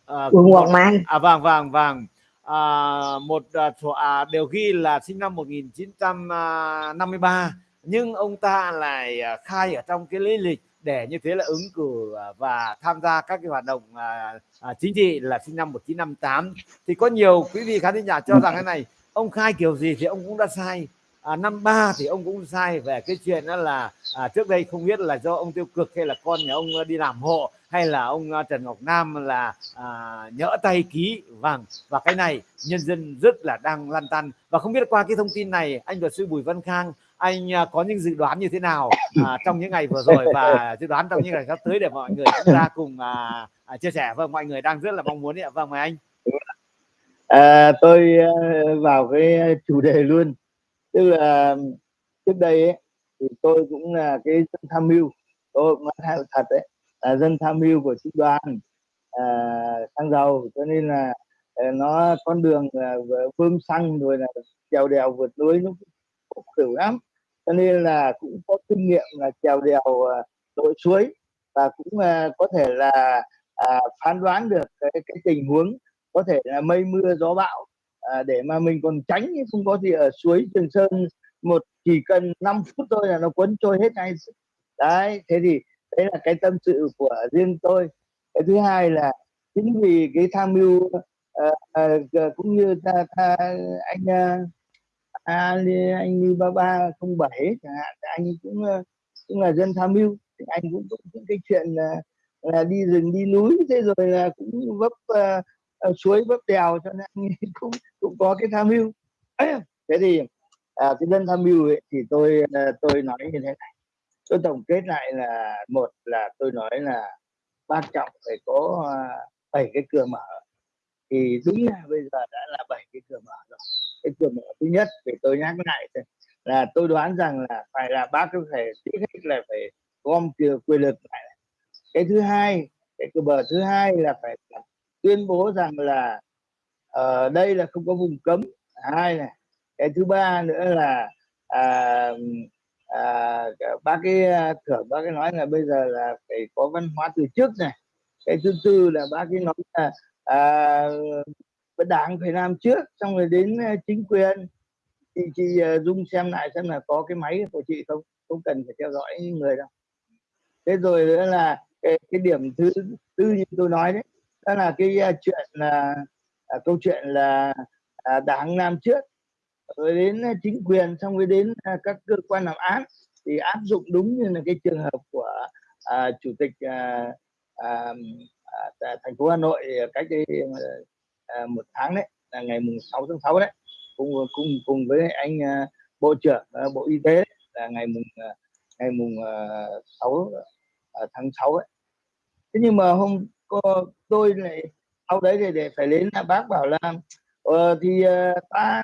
à, Quận Hoàng Mai. À vâng vâng vâng. À, một à, sổ à, đều ghi là sinh năm 1953 nhưng ông ta lại à, khai ở trong cái lý lịch để như thế là ứng cử à, và tham gia các cái hoạt động à, à, chính trị là sinh năm 1958 thì có nhiều quý vị khán giả cho rằng cái này ông khai kiểu gì thì ông cũng đã sai. À, năm ba thì ông cũng sai về cái chuyện đó là à, trước đây không biết là do ông tiêu cực hay là con nhà ông đi làm hộ hay là ông à, Trần Ngọc Nam là à, nhỡ tay ký vàng và cái này nhân dân rất là đang lăn tăn. Và không biết qua cái thông tin này anh luật sư Bùi Văn Khang anh à, có những dự đoán như thế nào <coughs> à, trong những ngày vừa rồi và dự đoán trong những ngày sắp tới để mọi người chúng ta cùng à, à, chia sẻ? Vâng mọi người đang rất là mong muốn ạ. Vâng mời anh. À, tôi à, vào cái chủ đề luôn. Tức là trước đây ấy, thì tôi cũng là cái dân tham mưu. Tôi cũng nói thật đấy là dân tham mưu của sĩ đoàn à, xăng dầu. Cho nên là à, nó con đường là bơm xăng rồi là trèo đèo vượt núi nó cũng khổ lắm cho nên là cũng có kinh nghiệm là trèo đèo ờ, lội suối và cũng ờ, có thể là à, phán đoán được cái, cái tình huống có thể là mây mưa gió bão à, để mà mình còn tránh không có gì ở suối Trường Sơn một chỉ cần 5 phút thôi là nó cuốn trôi hết ngay. Đấy thế thì đấy là cái tâm sự của riêng tôi. Cái thứ hai là chính vì cái tham mưu uh, uh, cũng như ta, ta anh uh, À, anh anh ba ba không bảy chẳng hạn anh cũng ờ, cũng là dân tham mưu. Thì anh cũng có những cái chuyện là, là đi rừng đi núi thế rồi là cũng vấp uh, suối vấp đèo cho nên <laughs> cũng cũng có cái tham mưu. <clears throat> Thế thì à, cái dân tham mưu ấy, thì tôi tôi nói như thế này. Tôi tổng kết lại là một là tôi nói là quan trọng phải có bảy cái cửa mở. Thì đúng là bây giờ đã là bảy cái cửa mở rồi cái cửa mở thứ nhất để tôi nhắc lại là tôi đoán rằng là phải là bác có thể trước hết là phải gom quyền lực lại. Cái thứ hai cái cửa bờ thứ hai là phải tuyên bố rằng là ở uh, đây là không có vùng cấm. Hai này cái thứ ba nữa là à, à, bác cái à, thưởng bác cái nói là bây giờ là phải có văn hóa từ trước này. Cái thứ tư là bác cái nói là à, đảng phải làm trước xong rồi đến ờ, chính quyền. Thì chị ờ, dung xem lại xem là có cái máy của chị không không cần phải theo dõi người đâu. Thế rồi nữa là cái, cái điểm thứ tư như tôi nói đấy đó là cái uh, chuyện là uh, câu chuyện là à, uh, đảng làm trước. Rồi đến chính quyền xong rồi đến uh, các cơ quan làm án thì áp dụng đúng như là cái trường hợp của uh, chủ tịch uh, uh, uh, thành phố Hà Nội cách đây À, một tháng đấy là ngày mùng 6 tháng 6 đấy. Cùng cùng cùng với anh à, bộ trưởng à, bộ y tế là ngày mùng ngày mùng uh, 6 tháng 6 ấy thế nhưng mà hôm cô, tôi lại sau đấy thì để phải đến là bác bảo là ờ, thì ta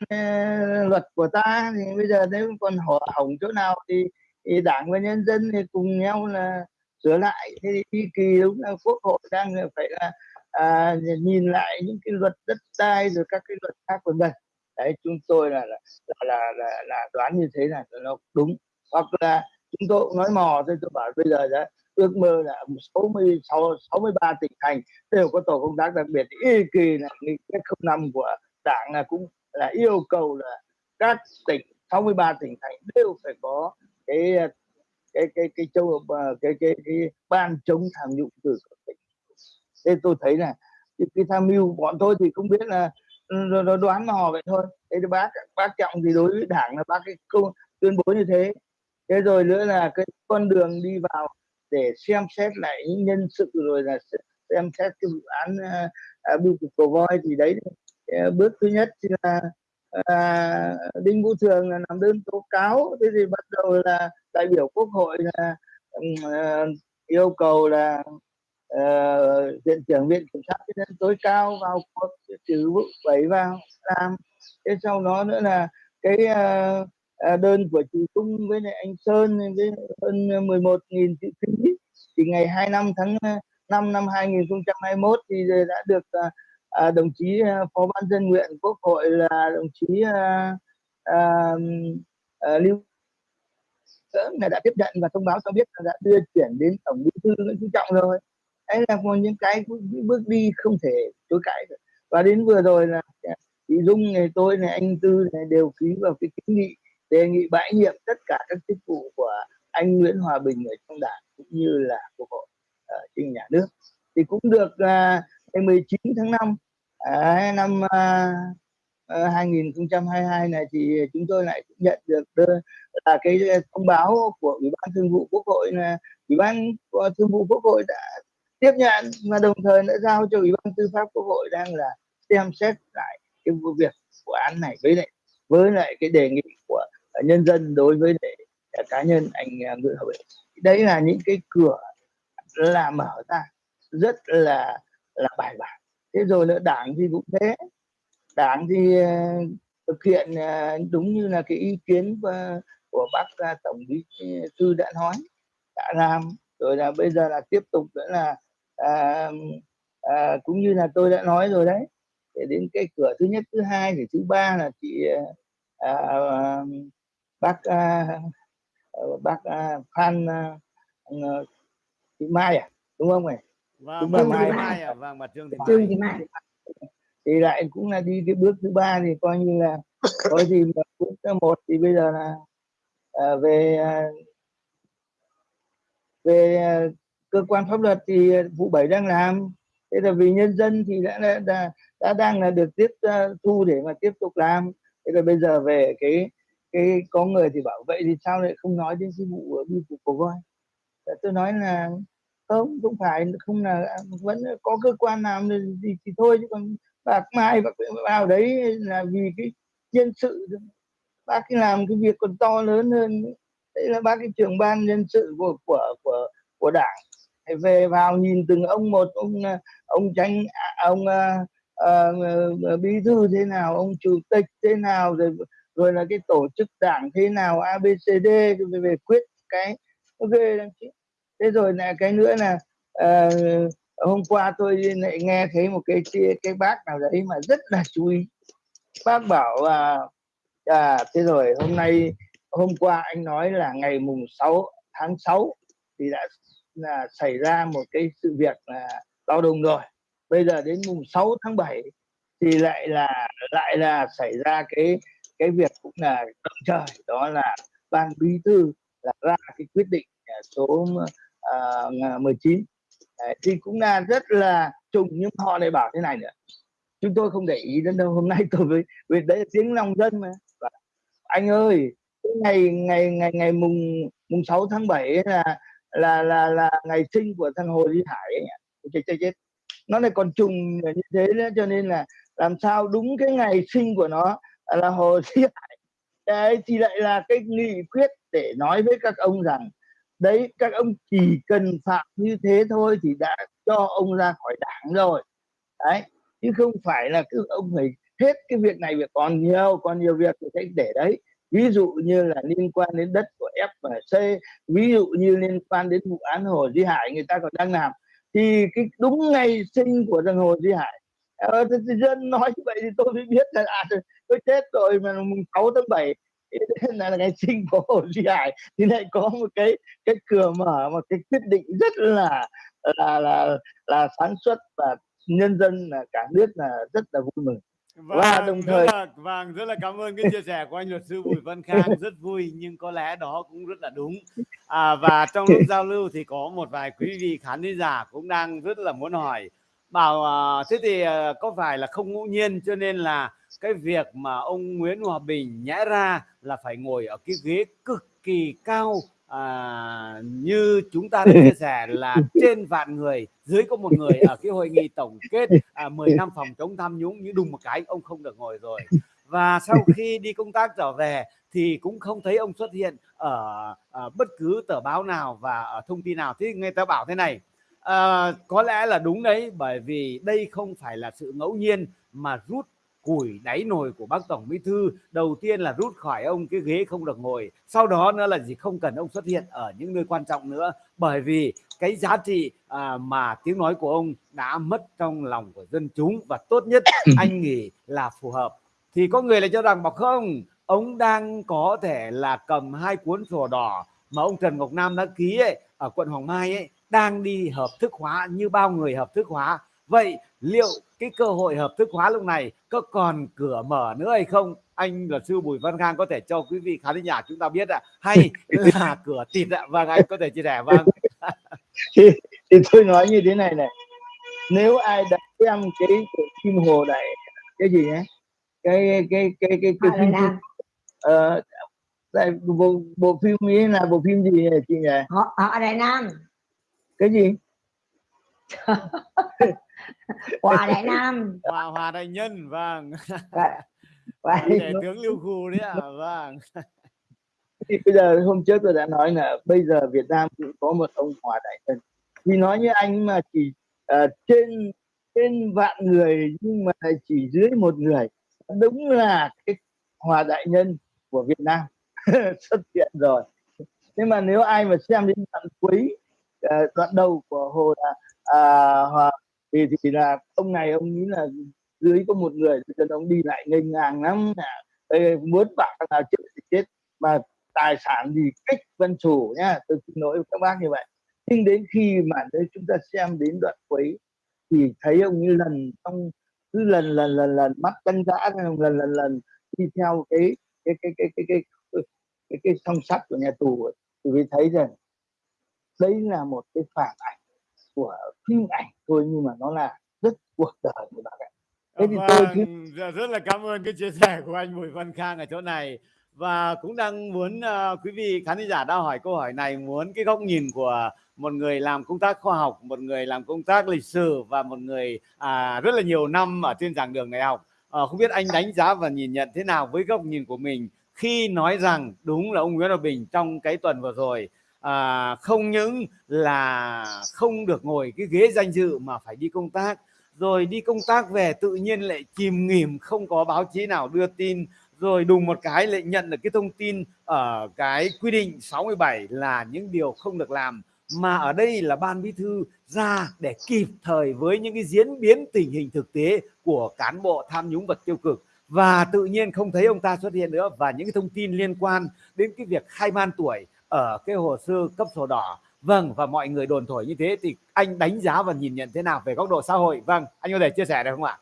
luật của ta thì bây giờ nếu còn hỏng hỏng chỗ nào thì, thì đảng và nhân dân thì cùng nhau là sửa lại. Thế thì kỳ đúng là quốc hội đang phải là à, nhìn lại những cái luật đất đai rồi các cái luật khác của mình đấy chúng tôi là là là là, là đoán như thế là nó đúng. Hoặc là chúng tôi cũng nói mò thôi tôi bảo bây giờ đã ước mơ là 66 63 tỉnh thành đều có tổ công tác đặc biệt. Y kỳ là nghị quyết năm của đảng là cũng là yêu cầu là các tỉnh 63 tỉnh thành đều phải có cái cái cái cái châu cái cái, cái, cái ban chống tham nhũng từ các tỉnh thế tôi thấy là cái, cái tham mưu bọn tôi thì không biết là ừ, nó đoán mò vậy thôi. Thế thì bác bác trọng thì đối với đảng là bác cái công tuyên bố như thế. Thế rồi nữa là cái con đường đi vào để xem xét lại những nhân sự rồi là xem xét cái vụ án uh, biêu cục cầu voi thì đấy. Uh, bước thứ nhất là uh, đinh vũ thường là làm đơn tố cáo. Thế thì bắt đầu là đại biểu quốc hội là uh, yêu cầu là uh, viện trưởng viện kiểm sát nhân dân tối cao vào cuộc trừ vụ bảy vào làm. Thế sau đó nữa là cái uh, đơn của chị Tung với lại anh Sơn với hơn 11.000 chữ ký. Thì ngày 25 tháng 5 năm 2021 thì đã được uh, đồng chí phó ban dân nguyện quốc hội là đồng chí à, uh, à, lưu đã tiếp nhận và thông báo cho biết là đã đưa chuyển đến tổng bí thư nguyễn phú trọng rồi đấy là một những cái bước đi không thể chối cãi được. Và đến vừa rồi là chị dung này tôi này anh tư này đều ký vào cái kiến nghị đề nghị bãi nhiệm tất cả các chức vụ của anh Nguyễn Hòa Bình ở trong đảng cũng như là quốc hội ở trên nhà nước. Thì cũng được uh, ngày 19 tháng 5 uh, năm à, uh, à, ờ, 2022 này thì chúng tôi lại nhận được là cái thông báo của ủy ban thường vụ quốc hội là ủy ban thường vụ quốc hội đã tiếp nhận mà đồng thời đã giao cho ủy ban tư pháp quốc hội đang là xem xét lại cái vụ việc vụ án này với lại với lại cái đề nghị của nhân dân đối với để cá nhân anh à, Nguyễn Hậu Bình đấy là những cái cửa là mở ra, rất là là bài bản. Thế rồi nữa đảng thì cũng thế. Đảng thì à, thực hiện à, đúng như là cái ý kiến của bác tổng bí thư đã nói, đã làm. Rồi là bây giờ là tiếp tục nữa là à, à, cũng như là tôi đã nói rồi đấy. Để đến cái cửa thứ nhất thứ hai thì thứ ba là chị à, bác uh, bác uh, Phan uh, Thị Mai à? Đúng không này vâng bà Mai, Mai à? Vâng bà Trương Thị Trương Thị Mai. Thì lại cũng là đi cái bước thứ ba thì coi như là coi gì mà bước thứ một. Thì bây giờ là uh, về uh, về uh, cơ quan pháp luật thì ờ, vụ bảy đang làm. Thế là vì nhân dân thì đã đã, đã, đã đang là được tiếp uh, thu để mà tiếp tục làm. Thế là bây giờ về cái cái có người thì bảo vậy thì sao lại không nói đến cái vụ ờ, vi cục của voi? Tôi nói là không không phải không là à, vẫn có cơ quan làm thì thì thôi chứ còn bạc mai bạc vào đấy là vì cái nhân sự. Bác ấy làm cái việc còn to lớn hơn. Đấy là bác cái trưởng ban nhân sự của của của của đảng về vào nhìn từng ông một ông ờ, ông tránh à, ông uh, uh, bí thư thế nào ông chủ tịch thế nào rồi rồi là cái tổ chức đảng thế nào abcd về, về quyết cái ok chứ. Thế rồi là cái nữa là uh, hôm qua tôi lại nghe thấy một cái cái bác nào đấy mà rất là chú ý. Bác bảo là à, thế rồi hôm nay hôm qua anh nói là ngày mùng 6 tháng 6 thì đã là xảy ra một cái sự việc là bao đồng rồi bây giờ đến mùng 6 tháng 7 thì lại là lại là xảy ra cái cái việc cũng là động trời đó là ban bí thư là ra cái quyết định à, số à, à, uh, 19 Đấy, thì cũng là rất là trùng nhưng họ lại bảo thế này nữa. Chúng tôi không để ý đến đâu hôm nay tôi với vì đấy là tiếng lòng dân mà. Và anh ơi ngày ngày ngày ngày mùng mùng 6 tháng 7 là là là là ngày sinh của thằng Hồ Duy Hải ấy chết chết chết. Nó lại còn trùng như thế nữa, cho nên là làm sao đúng cái ngày sinh của nó là Hồ Duy Hải. Đấy, thì lại là cái nghị quyết để nói với các ông rằng, đấy, các ông chỉ cần phạm như thế thôi thì đã cho ông ra khỏi đảng rồi. Đấy, chứ không phải là cứ ông phải hết cái việc này việc còn nhiều còn nhiều việc thì sẽ để đấy ví dụ như là liên quan đến đất của F và C ví dụ như liên quan đến vụ án Hồ Duy Hải người ta còn đang làm thì cái đúng ngày sinh của thằng Hồ Duy Hải. Ờ, dân nói như vậy thì tôi mới biết là à, tôi chết rồi mà mùng 6 tháng 7 là ngày sinh của Hồ Duy Hải thì lại có một cái cái cửa mở một cái quyết định rất là là là là sáng suốt và nhân dân là cả nước là rất là vui mừng vâng, và đồng thời rất là, vâng rất là cảm ơn cái chia sẻ của anh luật sư Bùi Văn Khang rất vui nhưng có lẽ đó cũng rất là đúng. À, và trong lúc giao lưu thì có một vài quý vị khán giả cũng đang rất là muốn hỏi bảo à, thế thì à, có phải là không ngẫu nhiên cho nên là cái việc mà ông Nguyễn Hòa Bình nhẽ ra là phải ngồi ở cái ghế cực kỳ cao à, như chúng ta đã chia sẻ là <laughs> trên vạn người dưới có một người ở cái hội nghị tổng kết à, 10 năm phòng chống tham nhũng như đùng một cái ông không được ngồi rồi. Và sau khi đi công tác trở về thì cũng không thấy ông xuất hiện ở, ở bất cứ tờ báo nào và ở thông tin nào. Thì người ta bảo thế này à, có lẽ là đúng đấy bởi vì đây không phải là sự ngẫu nhiên mà rút củi đáy nồi của bác tổng bí thư đầu tiên là rút khỏi ông cái ghế không được ngồi sau đó nữa là gì không cần ông xuất hiện ở những nơi quan trọng nữa. Bởi vì cái giá trị à, mà tiếng nói của ông đã mất trong lòng của dân chúng và tốt nhất <coughs> anh nghĩ là phù hợp. Thì có người lại cho rằng bảo không ông đang có thể là cầm hai cuốn sổ đỏ mà ông Trần Ngọc Nam đã ký ấy, ở quận Hoàng Mai ấy đang đi hợp thức hóa như bao người hợp thức hóa vậy liệu cái cơ hội hợp thức hóa lúc này có còn cửa mở nữa hay không? Anh luật sư Bùi Văn Khang có thể cho quý vị khán giả chúng ta biết ạ. Hay là <laughs> cửa tịt ạ? Vâng anh có thể chia sẻ vâng. <laughs> Thì, thì tôi nói như thế này này. Nếu ai đã xem cái phim hồ đại cái gì nhé cái cái cái cái cái, phim uh, đây, bộ, bộ phim ấy là bộ phim gì chị nhỉ? Họ họ đại nam. Cái gì <laughs> <laughs> hòa đại nam. Hòa hòa đại nhân vâng. Để tướng lưu khu đấy à vâng. Thì bây giờ hôm trước tôi đã nói là bây giờ Việt Nam cũng có một ông hòa đại nhân. Vì nói như anh mà chỉ uh, trên trên vạn người nhưng mà chỉ dưới một người. Đúng là cái hòa đại nhân của Việt Nam <laughs> xuất hiện rồi. Nhưng mà nếu ai mà xem đến đoạn cuối uh, đoạn đầu của hồ là uh, hòa thì thì là ông này ông nghĩ là dưới có một người cho ông đi lại ngây ngang lắm Ê, muốn bảo là chết thì chết mà tài sản gì cách vân chủ nhá tôi xin lỗi với các bác như vậy. Nhưng đến khi mà đấy chúng ta xem đến đoạn cuối thì thấy ông như lần trong cứ lần lần lần lần mắt tân dã lần lần lần lần đi theo cái cái cái cái cái cái cái, cái, cái song sắt của nhà tù thì mới thấy rằng đấy là một cái phản ảnh của phim ảnh thôi nhưng mà nó là rất cuộc đời của bạn ạ thế thì vâng, tôi cứ... Dạ, rất là cảm ơn cái chia sẻ của anh Bùi Văn Khang ở chỗ này. Và cũng đang muốn uh, quý vị khán giả đã hỏi câu hỏi này muốn cái góc nhìn của một người làm công tác khoa học một người làm công tác lịch sử và một người à, rất là nhiều năm ở trên giảng đường đại học. À, không biết anh đánh giá và nhìn nhận thế nào với góc nhìn của mình khi nói rằng đúng là ông Nguyễn Hòa Bình trong cái tuần vừa rồi à, không những là không được ngồi cái ghế danh dự mà phải đi công tác. Rồi đi công tác về tự nhiên lại chìm nghỉm không có báo chí nào đưa tin. Rồi đùng một cái lại nhận được cái thông tin ở cái quy định 67 là những điều không được làm. Mà ở đây là ban bí thư ra để kịp thời với những cái diễn biến tình hình thực tế của cán bộ tham nhũng vật tiêu cực. Và tự nhiên không thấy ông ta xuất hiện nữa. Và những cái thông tin liên quan đến cái việc khai man tuổi ở cái hồ sơ cấp sổ đỏ. Vâng và mọi người đồn thổi như thế thì anh đánh giá và nhìn nhận thế nào về góc độ xã hội? Vâng anh có thể chia sẻ được không ạ?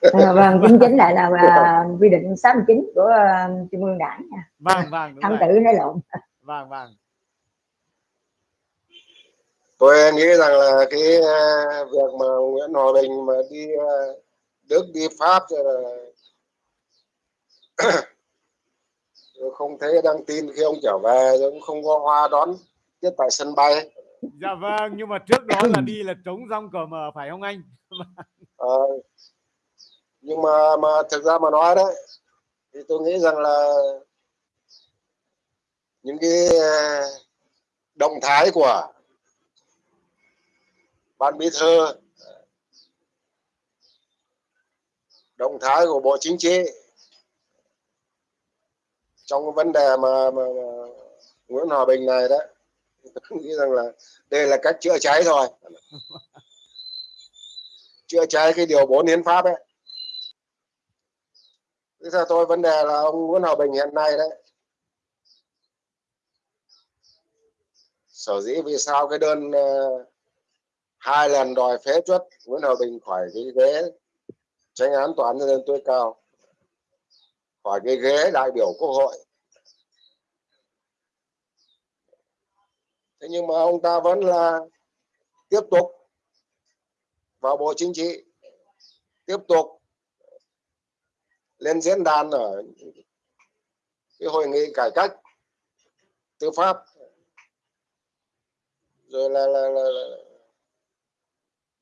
À, vâng chính chính lại là, là quy định 69 của uh, trung ương đảng nha. Vâng vâng tham tử nói lộn. Vâng vâng. Tôi nghĩ rằng là cái uh, việc mà Nguyễn Hòa Bình mà đi uh, Đức đi Pháp rồi là <clears throat> <clears throat> không thấy đăng tin khi ông trở về cũng không có hoa đón tiếp tại sân bay. Dạ vâng nhưng mà trước đó là đi là trống rong cờ mờ phải không anh? À, nhưng mà mà thực ra mà nói đấy thì tôi nghĩ rằng là những cái ờ, động thái của ban bí thư động thái của bộ chính trị trong cái vấn đề mà, mà, mà Nguyễn Hòa Bình này đó tôi nghĩ rằng là đây là cách chữa cháy thôi. <laughs> Chữa cháy cái điều 4 hiến pháp ấy. Thế theo tôi vấn đề là ông Nguyễn Hòa Bình hiện nay đấy. Sở dĩ vì sao cái đơn uh, hai lần đòi phế chuất Nguyễn Hòa Bình khỏi cái ghế tranh án toán án nhân dân tối cao? Khỏi cái ghế đại biểu quốc hội. Thế nhưng mà ông ta vẫn là tiếp tục vào bộ chính trị tiếp tục lên diễn đàn ở cái hội nghị cải cách tư pháp. Rồi là, là, là, là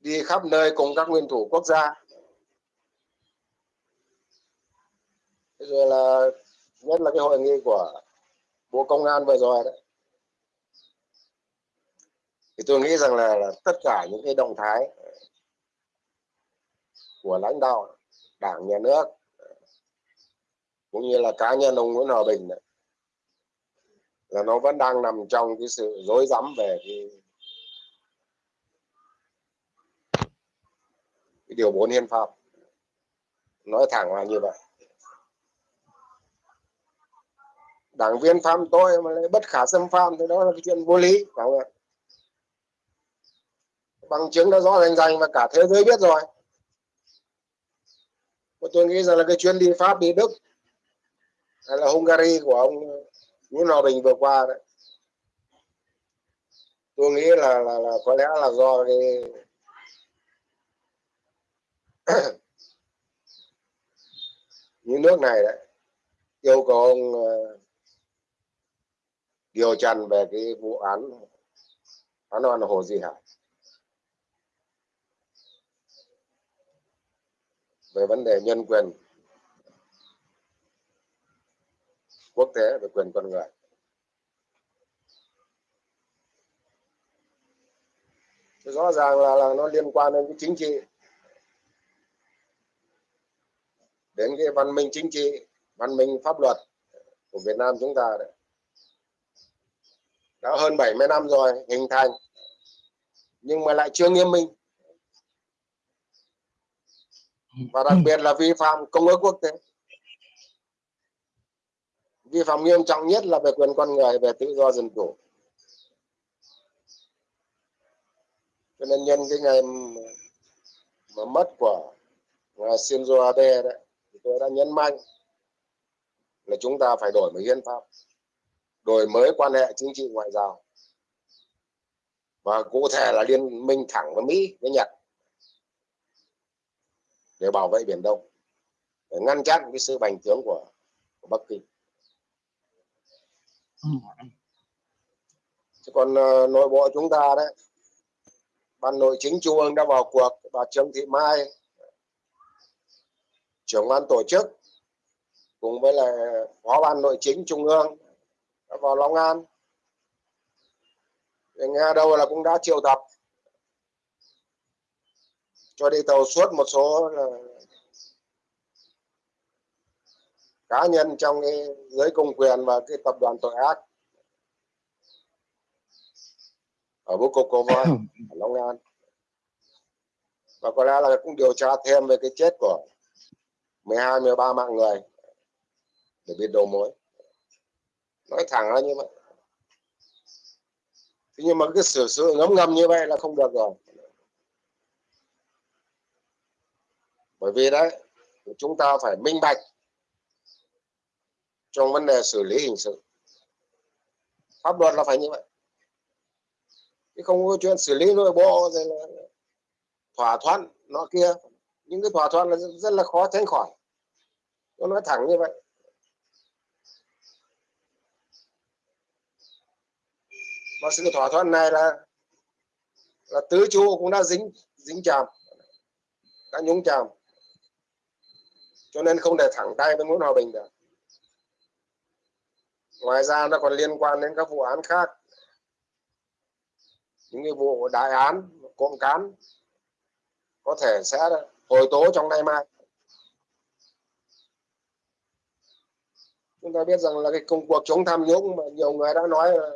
đi khắp nơi cùng các nguyên thủ quốc gia. Rồi là nhất là cái hội nghị của bộ công an vừa rồi đấy. Thì tôi nghĩ rằng là, là tất cả những cái động thái của lãnh đạo đảng nhà nước cũng như là cá nhân ông Nguyễn Hòa Bình này, là nó vẫn đang nằm trong cái sự rối rắm về cái, cái điều 4 hiến pháp. Nói thẳng là như vậy. Đảng viên phạm tôi mà lại bất khả xâm phạm thì đó là cái chuyện vô lý phải không ạ? Bằng chứng đã rõ rành rành và cả thế giới biết rồi. Và tôi nghĩ rằng là cái chuyến đi Pháp đi Đức hay là Hungary của ông Nguyễn Hòa Bình vừa qua đấy tôi nghĩ là là, là có lẽ là do cái <clears throat> những nước này đấy yêu cầu ông uh, điều trần về cái vụ án án oan hồ Di Hải. Về vấn đề nhân quyền quốc tế về quyền con người. Rõ ràng là, là nó liên quan đến cái chính trị. Đến cái văn minh chính trị văn minh pháp luật của Việt Nam chúng ta đấy đã hơn 70 năm rồi hình thành. Nhưng mà lại chưa nghiêm minh. Và đặc biệt là vi phạm công ước quốc tế. Vi phạm nghiêm trọng nhất là về quyền con người về tự do dân chủ. Cho nên nhân cái ngày mà mất của ngài Shinzo Abe đấy thì tôi đã nhấn mạnh là chúng ta phải đổi mới hiến pháp đổi mới quan hệ chính trị ngoại giao. Và cụ thể là liên minh thẳng với Mỹ với Nhật. Để bảo vệ biển Đông. Để ngăn chặn cái sự bành trướng của, của Bắc Kinh. Còn uh, nội bộ chúng ta đấy ban nội chính trung ương đã vào cuộc bà Trương Thị Mai trưởng ban tổ chức cùng với là phó ban nội chính trung ương vào Long An. Nghe đâu là cũng đã triệu tập. Cho đi tàu suốt một số là cá nhân trong cái giới công quyền và cái tập đoàn tội ác ở bố cục Voi <coughs> ở Long An. Và có lẽ là cũng điều tra thêm về cái chết của 12 13 mạng người để biết đầu mối nói thẳng là như vậy. Thế nhưng mà cái sửa sửa ngấm ngầm như vậy là không được rồi. Bởi vì đấy, chúng ta phải minh bạch trong vấn đề xử lý hình sự. Pháp luật là phải như vậy. Chứ không có chuyện xử lý nội bộ rồi là thỏa thuận nó kia. Những cái thỏa thuận là rất là khó tránh khỏi. Tôi nói thẳng như vậy. Và sự thỏa thuận này là là tứ chú cũng đã dính dính chàm, đã nhúng chàm. Cho nên không để thẳng tay với muốn hòa bình được. Ngoài ra nó còn liên quan đến các vụ án khác. Những cái vụ đại án, cộng cán, có thể sẽ hồi tố trong nay mai. Chúng ta biết rằng là cái công cuộc chống tham nhũng mà nhiều người đã nói là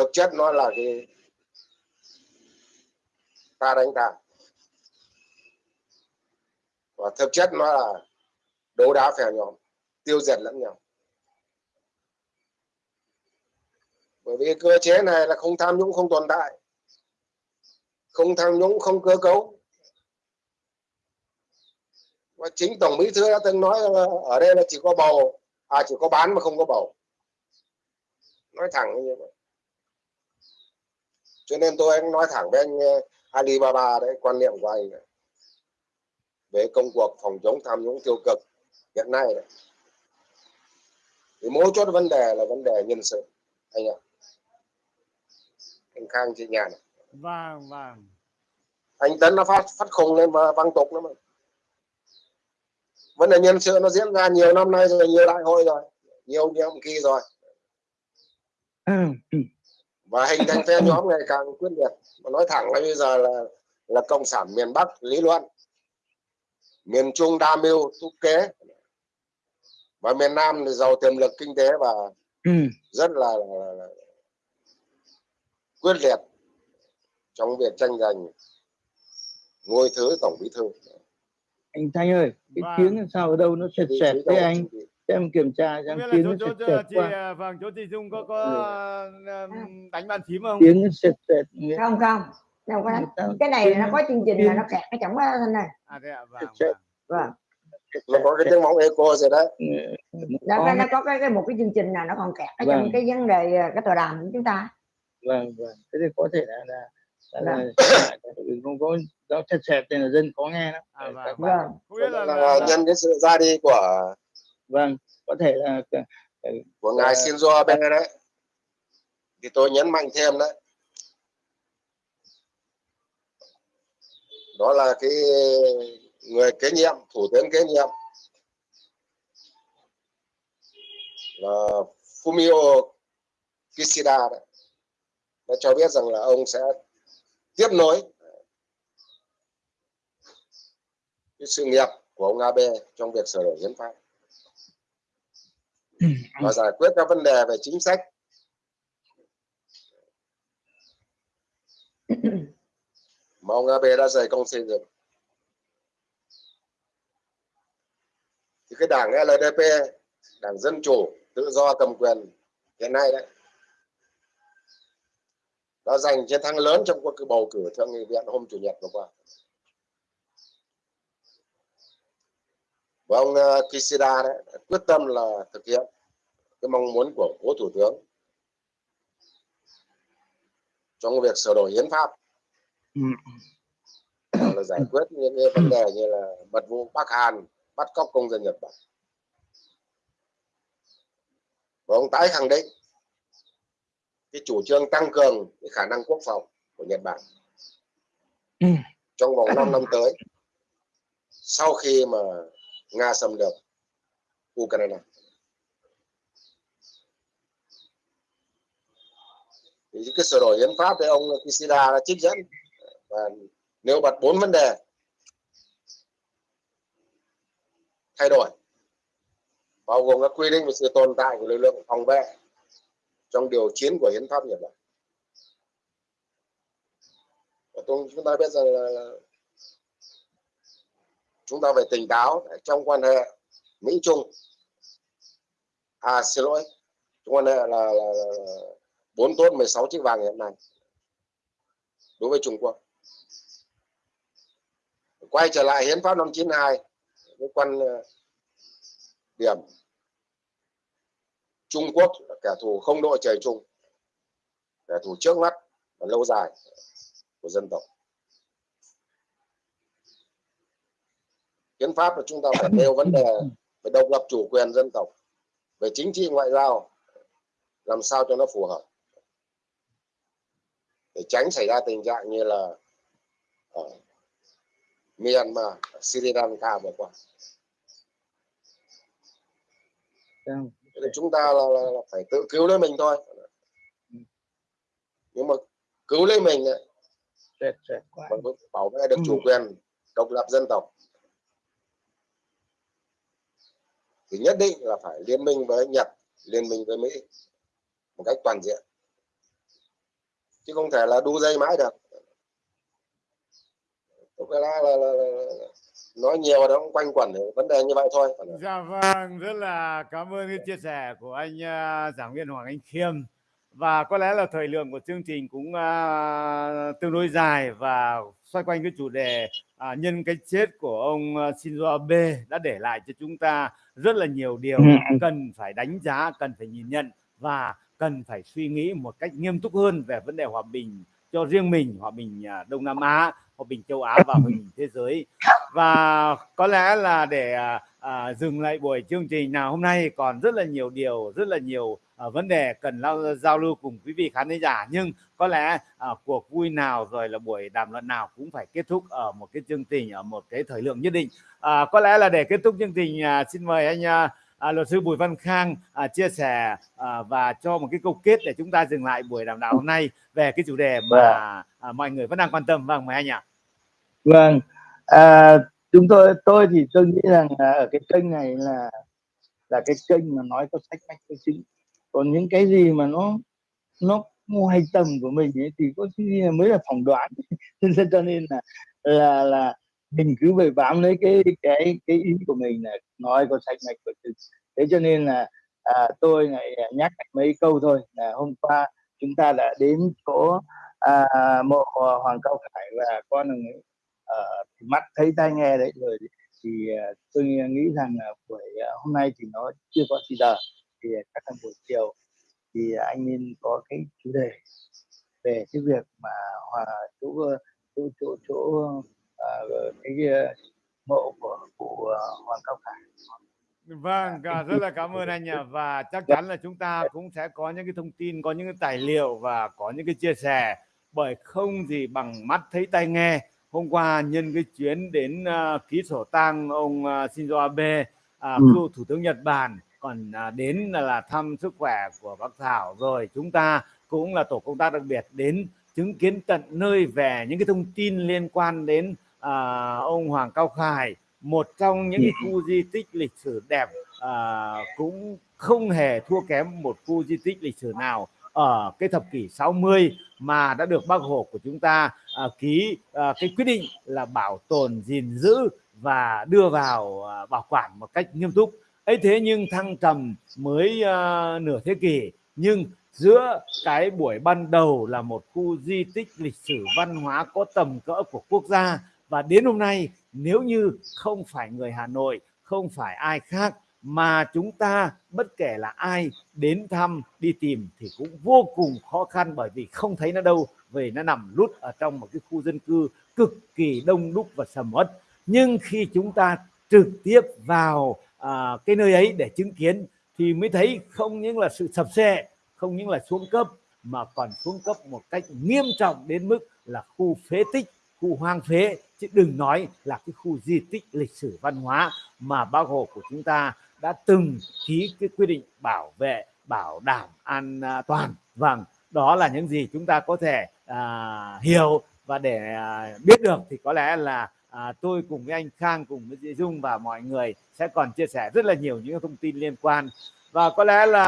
thực chất nó là cái ta đánh ta và thực chất nó là đấu đá phèo nhóm tiêu diệt lẫn nhau. Bởi vì cơ chế này là không tham nhũng, không tồn tại. Không tham nhũng, không cơ cấu. Và chính tổng bí thư đã từng nói là ở đây là chỉ có bầu à chỉ có bán mà không có bầu. Nói thẳng như vậy cho nên tôi nói thẳng với anh ờ, Alibaba đấy quan niệm của anh này. về công cuộc phòng chống tham nhũng tiêu cực hiện nay đấy. thì mấu chốt vấn đề là vấn đề nhân sự anh ạ. Anh Khang chị nhà này. Vâng vâng. Anh Tấn nó phát phát khùng lên và văng tục lắm mà vấn đề nhân sự nó diễn ra nhiều năm nay rồi nhiều đại hội rồi nhiều nhiệm kỳ rồi <clears throat> và hình thành phe <laughs> nhóm ngày càng quyết liệt. Mà nói thẳng là bây giờ là là cộng sản miền Bắc lý luận. Miền Trung đa mưu thúc kế. Và miền Nam thì giàu tiềm lực kinh tế và rất là, là, là quyết liệt trong việc tranh giành ngôi thứ tổng bí thư. Anh Thanh ơi cái Vâng. tiếng sao ở đâu nó sệt sệt thế anh? Bí em kiểm tra là tiếng chỗ nó sệt sệt à, vâng chỗ chị Dung có có um, đánh bàn phím không? Tiếng nó sệt sệt không không. Đâu có đánh. Cái này là nó có chương trình là nó kẹt ở trong cái thanh này. À thế ạ vâng, Chết. vâng. vâng sệt nó có cái sệt tiếng móng echo rồi đấy nó, có cái, nó có cái, cái một cái chương trình là nó còn kẹt ở trong Vâng. cái vấn đề à, cái tòa đàm của chúng ta. Vâng vâng. Thế thì có thể là là là, là, Vâng. là không có nó sệt sệt nên là dân khó nghe lắm À, vâng. Các bạn- vâng. Không biết là, là, là, là nhân cái sự ra đi của vâng có thể là của ngài. Shinzo Abe đấy. Thì tôi nhấn mạnh thêm đấy. Đó là cái người kế nhiệm thủ tướng kế nhiệm. Là Fumio Kishida đấy. Đã cho biết rằng là ông sẽ tiếp nối cái sự nghiệp của ông Abe trong việc sửa đổi hiến pháp và giải quyết các vấn đề về chính sách. <coughs> Mà ông Abe đã dày công xây dựng thì cái đảng LDP đảng dân chủ tự do cầm quyền hiện nay đấy đã giành chiến thắng lớn trong cuộc bầu cử thượng nghị viện hôm chủ nhật vừa qua và ông ờ, Kishida đấy quyết tâm là thực hiện cái mong muốn của cố thủ tướng trong việc sửa đổi hiến pháp Ừ. là giải quyết những cái vấn đề như là mật vụ Bắc Hàn bắt cóc công dân Nhật Bản và ông tái khẳng định cái chủ trương tăng cường cái khả năng quốc phòng của Nhật Bản Ừ. trong vòng 5 năm tới sau khi mà Nga xâm lược Ukraine. Thì cái sửa đổi hiến pháp thì ông Kishida đã trích dẫn và nêu bật bốn vấn đề thay đổi bao gồm các quy định về sự tồn tại của lực lượng phòng vệ trong điều chiến của hiến pháp Nhật Bản. Và tôi chúng ta biết rằng là, là chúng ta phải tỉnh táo trong quan hệ Mỹ Trung. À xin lỗi, trong quan hệ là, là, là, 4 tốt 16 chiếc vàng hiện nay đối với Trung Quốc. Quay trở lại hiến pháp năm 92 với quan ờ, điểm Trung Quốc là kẻ thù không đội trời chung, kẻ thù trước mắt và lâu dài của dân tộc. Hiến pháp của chúng ta phải nêu vấn đề về độc lập chủ quyền dân tộc, về chính trị ngoại giao, làm sao cho nó phù hợp để tránh xảy ra tình trạng như là ở Myanmar, Sri Lanka vừa qua. Vâng. Chúng ta là, là, là phải tự cứu lấy mình thôi. Nhưng mà cứu lấy mình ấy, Tuyệt tuyệt quá. mà bảo vệ được chủ Ừ. quyền độc lập dân tộc thì nhất định là phải liên minh với Nhật, liên minh với Mỹ một cách toàn diện. Chứ không thể là đu dây mãi được. Là, là, là, là, nói nhiều đó cũng quanh quẩn vấn đề như vậy thôi. Dạ vâng, rất là cảm ơn cái chia sẻ của anh à, giảng viên Hoàng Anh Khiêm. Và có lẽ là thời lượng của chương trình cũng uh, tương đối dài và xoay quanh cái chủ đề à, nhân cái chết của ông à, Shinzo Abe đã để lại cho chúng ta rất là nhiều điều Ừ, ừ. cần phải đánh giá, cần phải nhìn nhận và cần phải suy nghĩ một cách nghiêm túc hơn về vấn đề hòa bình cho riêng mình, hòa bình à, Đông Nam Á, hòa bình châu Á và hòa bình thế giới. Và có lẽ là để à, à, dừng lại buổi chương trình nào hôm nay còn rất là nhiều điều rất là nhiều à, vấn đề cần lao, giao lưu cùng quý vị khán giả. Nhưng có lẽ à, cuộc vui nào rồi là buổi đàm luận nào cũng phải kết thúc ở một cái chương trình ở một cái thời lượng nhất định. À, có lẽ là để kết thúc chương trình à, xin mời anh à, à, luật sư Bùi Văn Khang à, chia sẻ à, và cho một cái câu kết để chúng ta dừng lại buổi đàm đạo hôm nay về cái chủ đề mà à, mọi người vẫn đang quan tâm vâng mời anh ạ Vâng, à, chúng tôi tôi thì tôi nghĩ rằng là ở cái kênh này là là cái kênh mà nói có sách mách có chính. Còn những cái gì mà nó nó ngoài tầm của mình ấy, thì có khi mới là phỏng đoán. <laughs> Cho nên là là là mình cứ phải bám lấy cái cái cái ý của mình là nói có sạch mạch của chính. Thế cho nên là à, tôi lại nhắc mấy câu thôi là hôm qua chúng ta đã đến chỗ à, mộ Hoàng Cao Khải và con ông ờ, thì mắt thấy tai nghe đấy rồi thì à, tôi nghĩ rằng là buổi à, hôm nay thì nó chưa có gì giờ thì chắc là buổi chiều thì anh nên có cái chủ đề về cái việc mà hòa chỗ chỗ chỗ chỗ ờ, cái ờ, mộ của cụ ờ, Hoàng Cao Khải. Vâng, à, rất là cảm ơn anh ạ. Và chắc chắn là chúng ta cũng sẽ có những cái thông tin, có những cái tài liệu và có những cái chia sẻ. Bởi không gì bằng mắt thấy tai nghe. Hôm qua nhân cái chuyến đến uh, ký sổ tang ông uh, Shinzo Abe, uh, Ừ. cựu thủ tướng Nhật Bản, còn uh, đến là, là thăm sức khỏe của bác Thảo. Rồi chúng ta cũng là tổ công tác đặc biệt đến chứng kiến tận nơi về những cái thông tin liên quan đến à, ông Hoàng Cao Khải một trong những cái khu di tích lịch sử đẹp à, cũng không hề thua kém một khu di tích lịch sử nào ở cái thập kỷ 60 mà đã được bác Hồ của chúng ta à, ký à, cái quyết định là bảo tồn gìn giữ và đưa vào à, bảo quản một cách nghiêm túc. Ấy thế nhưng thăng trầm mới à, nửa thế kỷ nhưng giữa cái buổi ban đầu là một khu di tích lịch sử văn hóa có tầm cỡ của quốc gia và đến hôm nay nếu như không phải người Hà Nội không phải ai khác mà chúng ta bất kể là ai đến thăm đi tìm thì cũng vô cùng khó khăn bởi vì không thấy nó đâu vì nó nằm lút ở trong một cái khu dân cư cực kỳ đông đúc và sầm uất. Nhưng khi chúng ta trực tiếp vào à, cái nơi ấy để chứng kiến thì mới thấy không những là sự sập xe không những là xuống cấp mà còn xuống cấp một cách nghiêm trọng đến mức là khu phế tích khu hoang phế chứ đừng nói là cái khu di tích lịch sử văn hóa mà bác hồ của chúng ta đã từng ký cái quy định bảo vệ bảo đảm an à, toàn. Vâng đó là những gì chúng ta có thể à, hiểu và để à, biết được. Thì có lẽ là à, tôi cùng với anh Khang cùng với chị Dung và mọi người sẽ còn chia sẻ rất là nhiều những thông tin liên quan và có lẽ là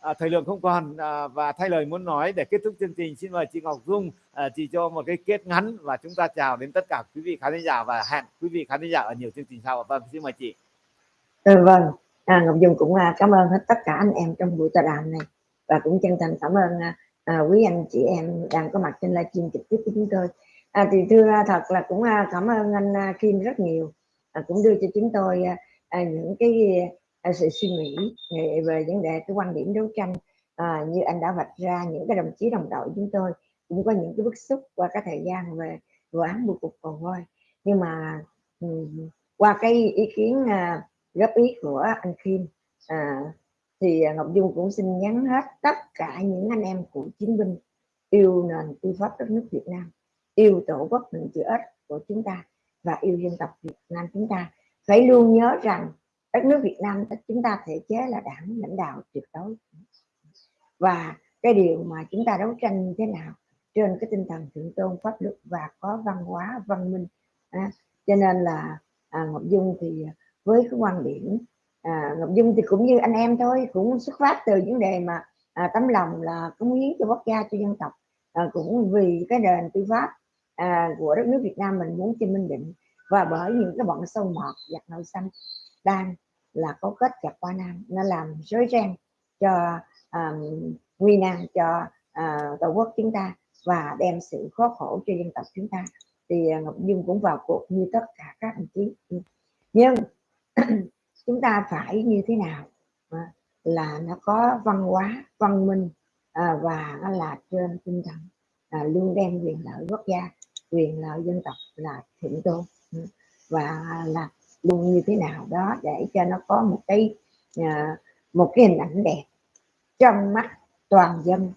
à, thời lượng không còn à, và thay lời muốn nói để kết thúc chương trình xin mời chị Ngọc Dung à, chị cho một cái kết ngắn và chúng ta chào đến tất cả quý vị khán giả và hẹn quý vị khán giả ở nhiều chương trình sau. Vâng xin mời chị. Ừ, vâng. À, Ngọc Dung cũng à, cảm ơn hết tất cả anh em trong buổi tọa đàm này. Và cũng chân thành cảm ơn à, à quý anh chị em đang có mặt trên livestream trực tiếp của chúng tôi. À, thì thưa à, thật là cũng à, cảm ơn anh à, Kim rất nhiều. À, cũng đưa cho chúng tôi à, à, những cái sự suy nghĩ về vấn đề cái quan điểm đấu tranh à, như anh đã vạch ra những cái đồng chí đồng đội chúng tôi cũng có những cái bức xúc qua cái thời gian về vụ án bưu cục cầu voi. Nhưng mà um, qua cái ý kiến à, góp ý của anh Kim à, thì Ngọc Dung cũng xin nhắn hết tất cả những anh em cựu chiến binh yêu nền tư pháp đất nước Việt Nam yêu tổ quốc mình chữ ích của chúng ta và yêu dân tộc Việt Nam chúng ta. Phải luôn nhớ rằng đất nước Việt Nam chúng ta thể chế là đảng lãnh đạo tuyệt đối. Và cái điều mà chúng ta đấu tranh như thế nào trên cái tinh thần thượng tôn pháp luật và có văn hóa văn minh à, cho nên là à, Ngọc Dung thì với cái quan điểm à, Ngọc Dung thì cũng như anh em thôi cũng xuất phát từ vấn đề mà à, tấm lòng là cống hiến cho quốc gia cho dân tộc à, cũng vì cái nền tư pháp à, của đất nước Việt Nam mình muốn cho minh định. Và bởi những cái bọn sâu mọt giặc nội xanh đang là có kết chặt qua nam nó làm rối ren cho um, nguy nan cho uh, tổ quốc chúng ta và đem sự khó khổ cho dân tộc chúng ta. Thì ờ, Ngọc Dung cũng vào cuộc như tất cả các đồng chí. Nhưng <clears throat> chúng ta phải như thế nào? Ờ, là nó có văn hóa văn minh và nó là trên tinh thần luôn đem quyền lợi quốc gia quyền lợi dân tộc là thượng tôn. Và là luôn như thế nào đó để cho nó có một cái à, một cái hình ảnh đẹp trong mắt toàn dân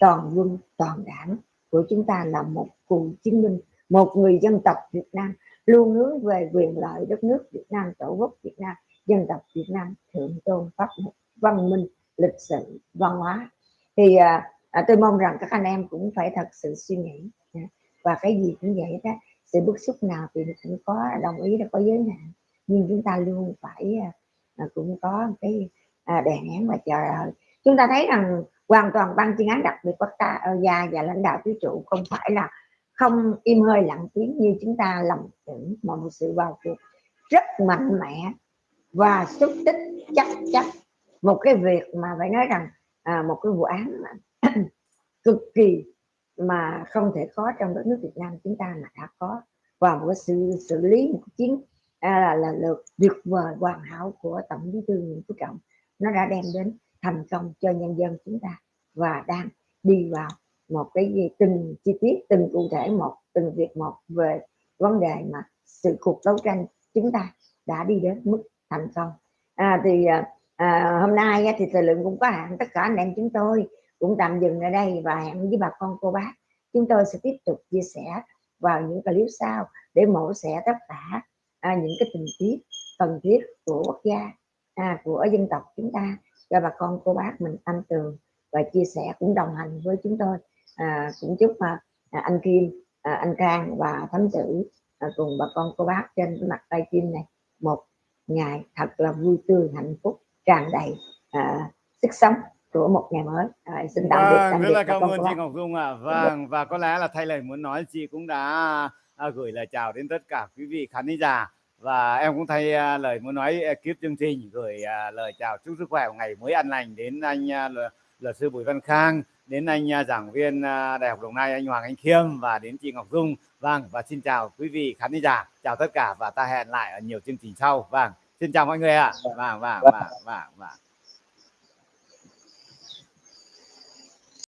toàn quân toàn đảng của chúng ta là một cựu chiến binh một người dân tộc Việt Nam luôn hướng về quyền lợi đất nước Việt Nam tổ quốc Việt Nam dân tộc Việt Nam thượng tôn pháp luật văn minh lịch sử văn hóa. Thì à, à, tôi mong rằng các anh em cũng phải thật sự suy nghĩ à, và cái gì cũng vậy đó sự bức xúc nào thì cũng có đồng ý là có giới hạn nhưng chúng ta luôn phải à, à cũng có cái à, đề án và chờ đợi. Chúng ta thấy rằng hoàn toàn ban chuyên án đặc biệt quốc ờ, gia và lãnh đạo tứ trụ không phải là không im hơi lặng tiếng như chúng ta lầm tưởng mà một sự vào cuộc rất mạnh mẽ và xúc tích chắc chắc một cái việc mà phải nói rằng à, một cái vụ án mà <clears throat> cực kỳ mà không thể có trong đất nước Việt Nam chúng ta mà đã có. Và một sự xử lý một chiến à, là, là lượt tuyệt vời hoàn hảo của tổng bí thư nguyễn phú trọng. Nó đã đem đến thành công cho nhân dân chúng ta và đang đi vào một cái gì từng chi tiết từng cụ thể một từng việc một về vấn đề mà sự cuộc đấu tranh chúng ta đã đi đến mức thành công. À, thì à, à hôm nay thì thời lượng cũng có hạn tất cả anh em chúng tôi cũng tạm dừng ở đây và hẹn với bà con cô bác. Chúng tôi sẽ tiếp tục chia sẻ vào những clip sau để mổ xẻ tất cả à, những cái tình tiết cần thiết của quốc gia à, của dân tộc chúng ta cho bà con cô bác mình ăn tường và chia sẻ cũng đồng hành với chúng tôi à, cũng chúc à, à, anh Kim à, anh Khang và thấm tử à, cùng bà con cô bác trên cái mặt tay kim này một ngày thật là vui tươi hạnh phúc tràn đầy à, sức sống của một ngày mới à, xin tạm biệt vâng, tạm rất biệt là cảm ơn chị. Ngọc Dung ạ à. vâng và có lẽ là thay lời muốn nói chị cũng đã à, gửi lời chào đến tất cả quý vị khán giả. Và em cũng thay à, lời muốn nói à, kiếp chương trình gửi à, lời chào chúc sức khỏe ngày mới an lành đến anh à, luật sư Bùi Văn Khang đến anh à, giảng viên à, Đại học Đồng Nai anh Hoàng Anh Khiêm và đến chị Ngọc Dung. Vâng và xin chào quý vị khán giả. Chào tất cả và ta hẹn lại ở nhiều chương trình sau. Vâng xin chào mọi người ạ. Vâng vâng vâng vâng, vâng.